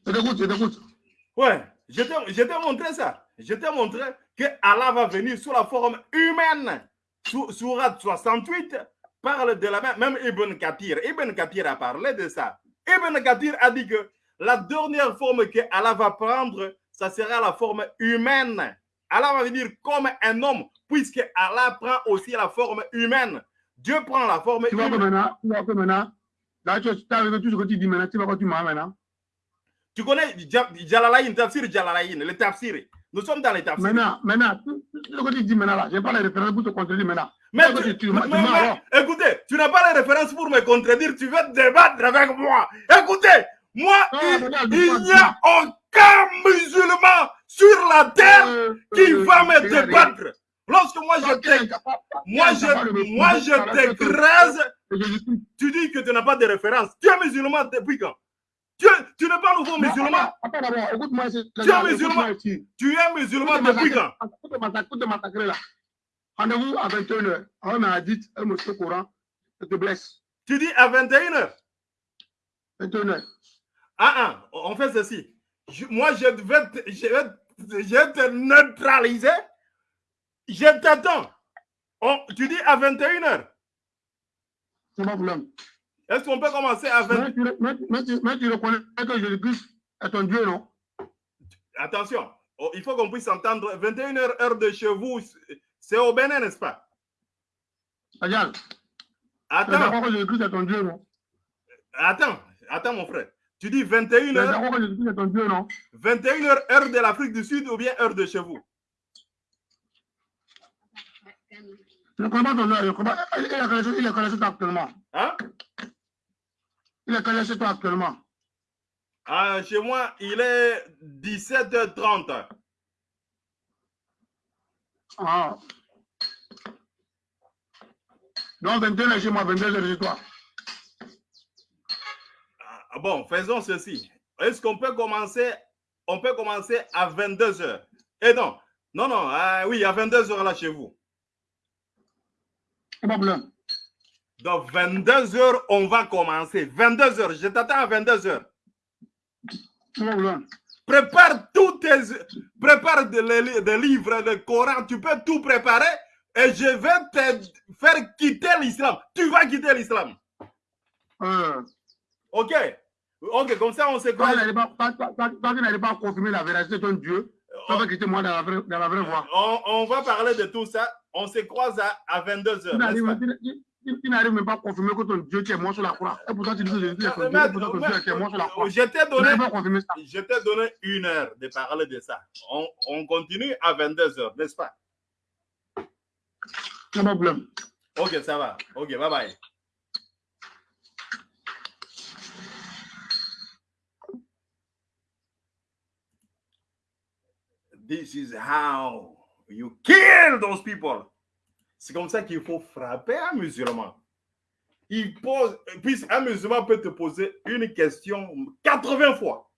Je t'écoute, je t'écoute. Ouais, je t'ai je t'ai montré ça. Je t'ai montré que Allah va venir sous la forme humaine. Sou- Sourate 68 parle de la même, même Ibn Kathir. Ibn Kathir a parlé de ça. Ibn Kathir a dit que la dernière forme que Allah va prendre, ça sera la forme humaine. Allah va venir comme un homme, puisque Allah prend aussi la forme humaine. Dieu prend la forme Tu vois que maintenant, tu vois que maintenant, là, tu as arrivé tout ce que tu dis maintenant, tu vois que tu m'as maintenant. Tu connais Ja- Jalalaïn, Tafsir Jalalaïn, le Tafsir. Nous sommes dans les Tafsir. Maintenant, maintenant, tout ce que tu dis maintenant là, je n'ai pas les références pour te contredire maintenant. Mais, Tu tu- mais- écoutez, tu n'as pas les références pour me contredire, tu veux débattre avec moi. Écoutez, moi, Ah, il, n'y a aucun musulman sur la terre Euh, qui euh, va me débattre. Lorsque moi je moi je, moi je t'écrase, tu dis que tu n'as pas de référence. Tu es musulman depuis quand? Tu, tu n'es pas nouveau musulman. Tu es musulman. Tu es musulman depuis quand? Rendez-vous à 21h. On m'a dit, me fait courant, je te blesse. Tu dis à 21h. 21h. Ah, ah, on fait ceci. Je- moi, je vais, te, je, vais, je vais te neutraliser. Je t'attends. On- tu dis à 21h. C'est pas de problème. Est-ce qu'on peut commencer à 20 Mais tu, mais, mais tu, mais tu reconnais que Jésus-Christ est ton Dieu, non? Attention, oh, il faut qu'on puisse entendre. 21h, heure de chez vous, c'est au Bénin, n'est-ce pas? Regarde, Attends, ton Dieu, non? Attends, attends, mon frère. Tu dis Tu es 21h, d'accord que Jésus-Christ est ton Dieu, non? 21h, heure de l'Afrique du Sud ou bien heure de chez vous? Connais pas- Il est collé sur- toi actuellement. Hein? Il est collé sur toi actuellement. Ah, Chez moi, il est 17h30. Ah. Donc 21 chez moi, 22 chez toi. Ah, Bon, faisons ceci. Est-ce qu'on peut commencer On peut commencer à 22h. Et non, non, non, ah oui, à 22h là chez vous. C'est pas de problème. Donc 22h, on va commencer. 22h, je t'attends à 22h. C'est pas de problème. Prépare tous tes. Prépare des de, livres, le Coran, tu peux tout préparer et je vais te faire quitter l'islam. Tu vas quitter l'islam. Euh, Ok Ok, comme ça on sait toi, quoi. tu n'allais pas, confirmer la véracité de ton Dieu. Vas quitter moi dans la vraie, dans la vraie voie. On, on va parler de tout ça. On se croise à, à 22h. Tu n'arrives même pas à confirmer que ton Dieu qui est mort sur la croix. Et pourtant, tu dis que Jésus est ton Dieu. Et pourtant, ton Dieu qui est mort sur la croix. Je t'ai donné, je donné une heure de parler de ça. On, on continue à 22h, n'est-ce pas? Pas de problème. Ok, ça va. Ok, bye bye. This is how you kill those people. C'est comme ça qu'il faut frapper un musulman. Il pose, puis un musulman peut te poser une question 80 fois.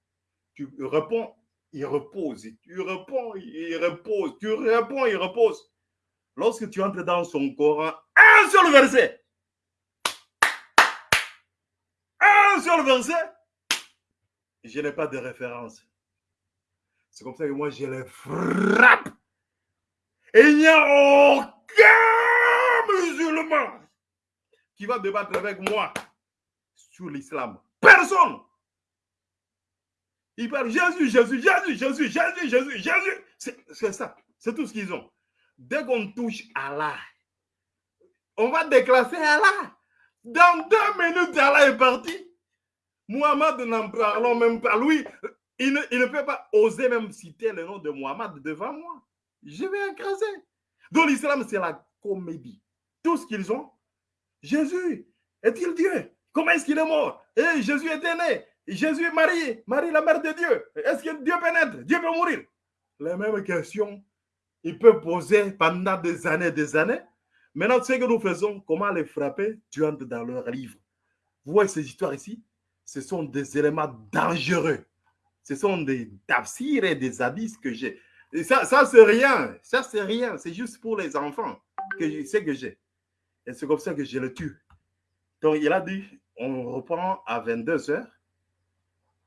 Tu réponds, il repose. Tu réponds, il repose. Tu réponds, il repose. Lorsque tu entres dans son Coran, un seul verset. Un seul verset. Je n'ai pas de référence. C'est comme ça que moi, je les frappe. Et il n'y a aucun musulman qui va débattre avec moi sur l'islam. Personne. Ils parlent Jésus, Jésus, Jésus, Jésus, Jésus, Jésus, Jésus. C'est ça. C'est tout ce qu'ils ont. Dès qu'on touche Allah, on va déclasser Allah. Dans deux minutes, Allah est parti. Muhammad, n'en parlons même pas. Lui, il ne, peut pas oser même citer le nom de Muhammad devant moi. Je vais écraser. Donc l'islam, c'est la comédie. Tout ce qu'ils ont. Jésus, est-il Dieu? Comment est-ce qu'il est mort? Et Jésus était né. Jésus est marié. Marie, la mère de Dieu. Est-ce que Dieu peut naître Dieu peut mourir Les mêmes questions, il peut poser pendant des années des années. Maintenant, ce que nous faisons, comment les frapper? Tu entres dans leur livre. Vous voyez ces histoires ici? Ce sont des éléments dangereux. Ce sont des tafsirs et des hadiths que j'ai. Ça, ça c'est rien. Ça, c'est rien. C'est juste pour les enfants que que j'ai. Et c'est comme ça que je le tue. Donc, il a dit, on reprend à 22 heures,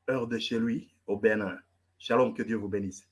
heure de chez lui, au Bénin. Shalom, que Dieu vous bénisse.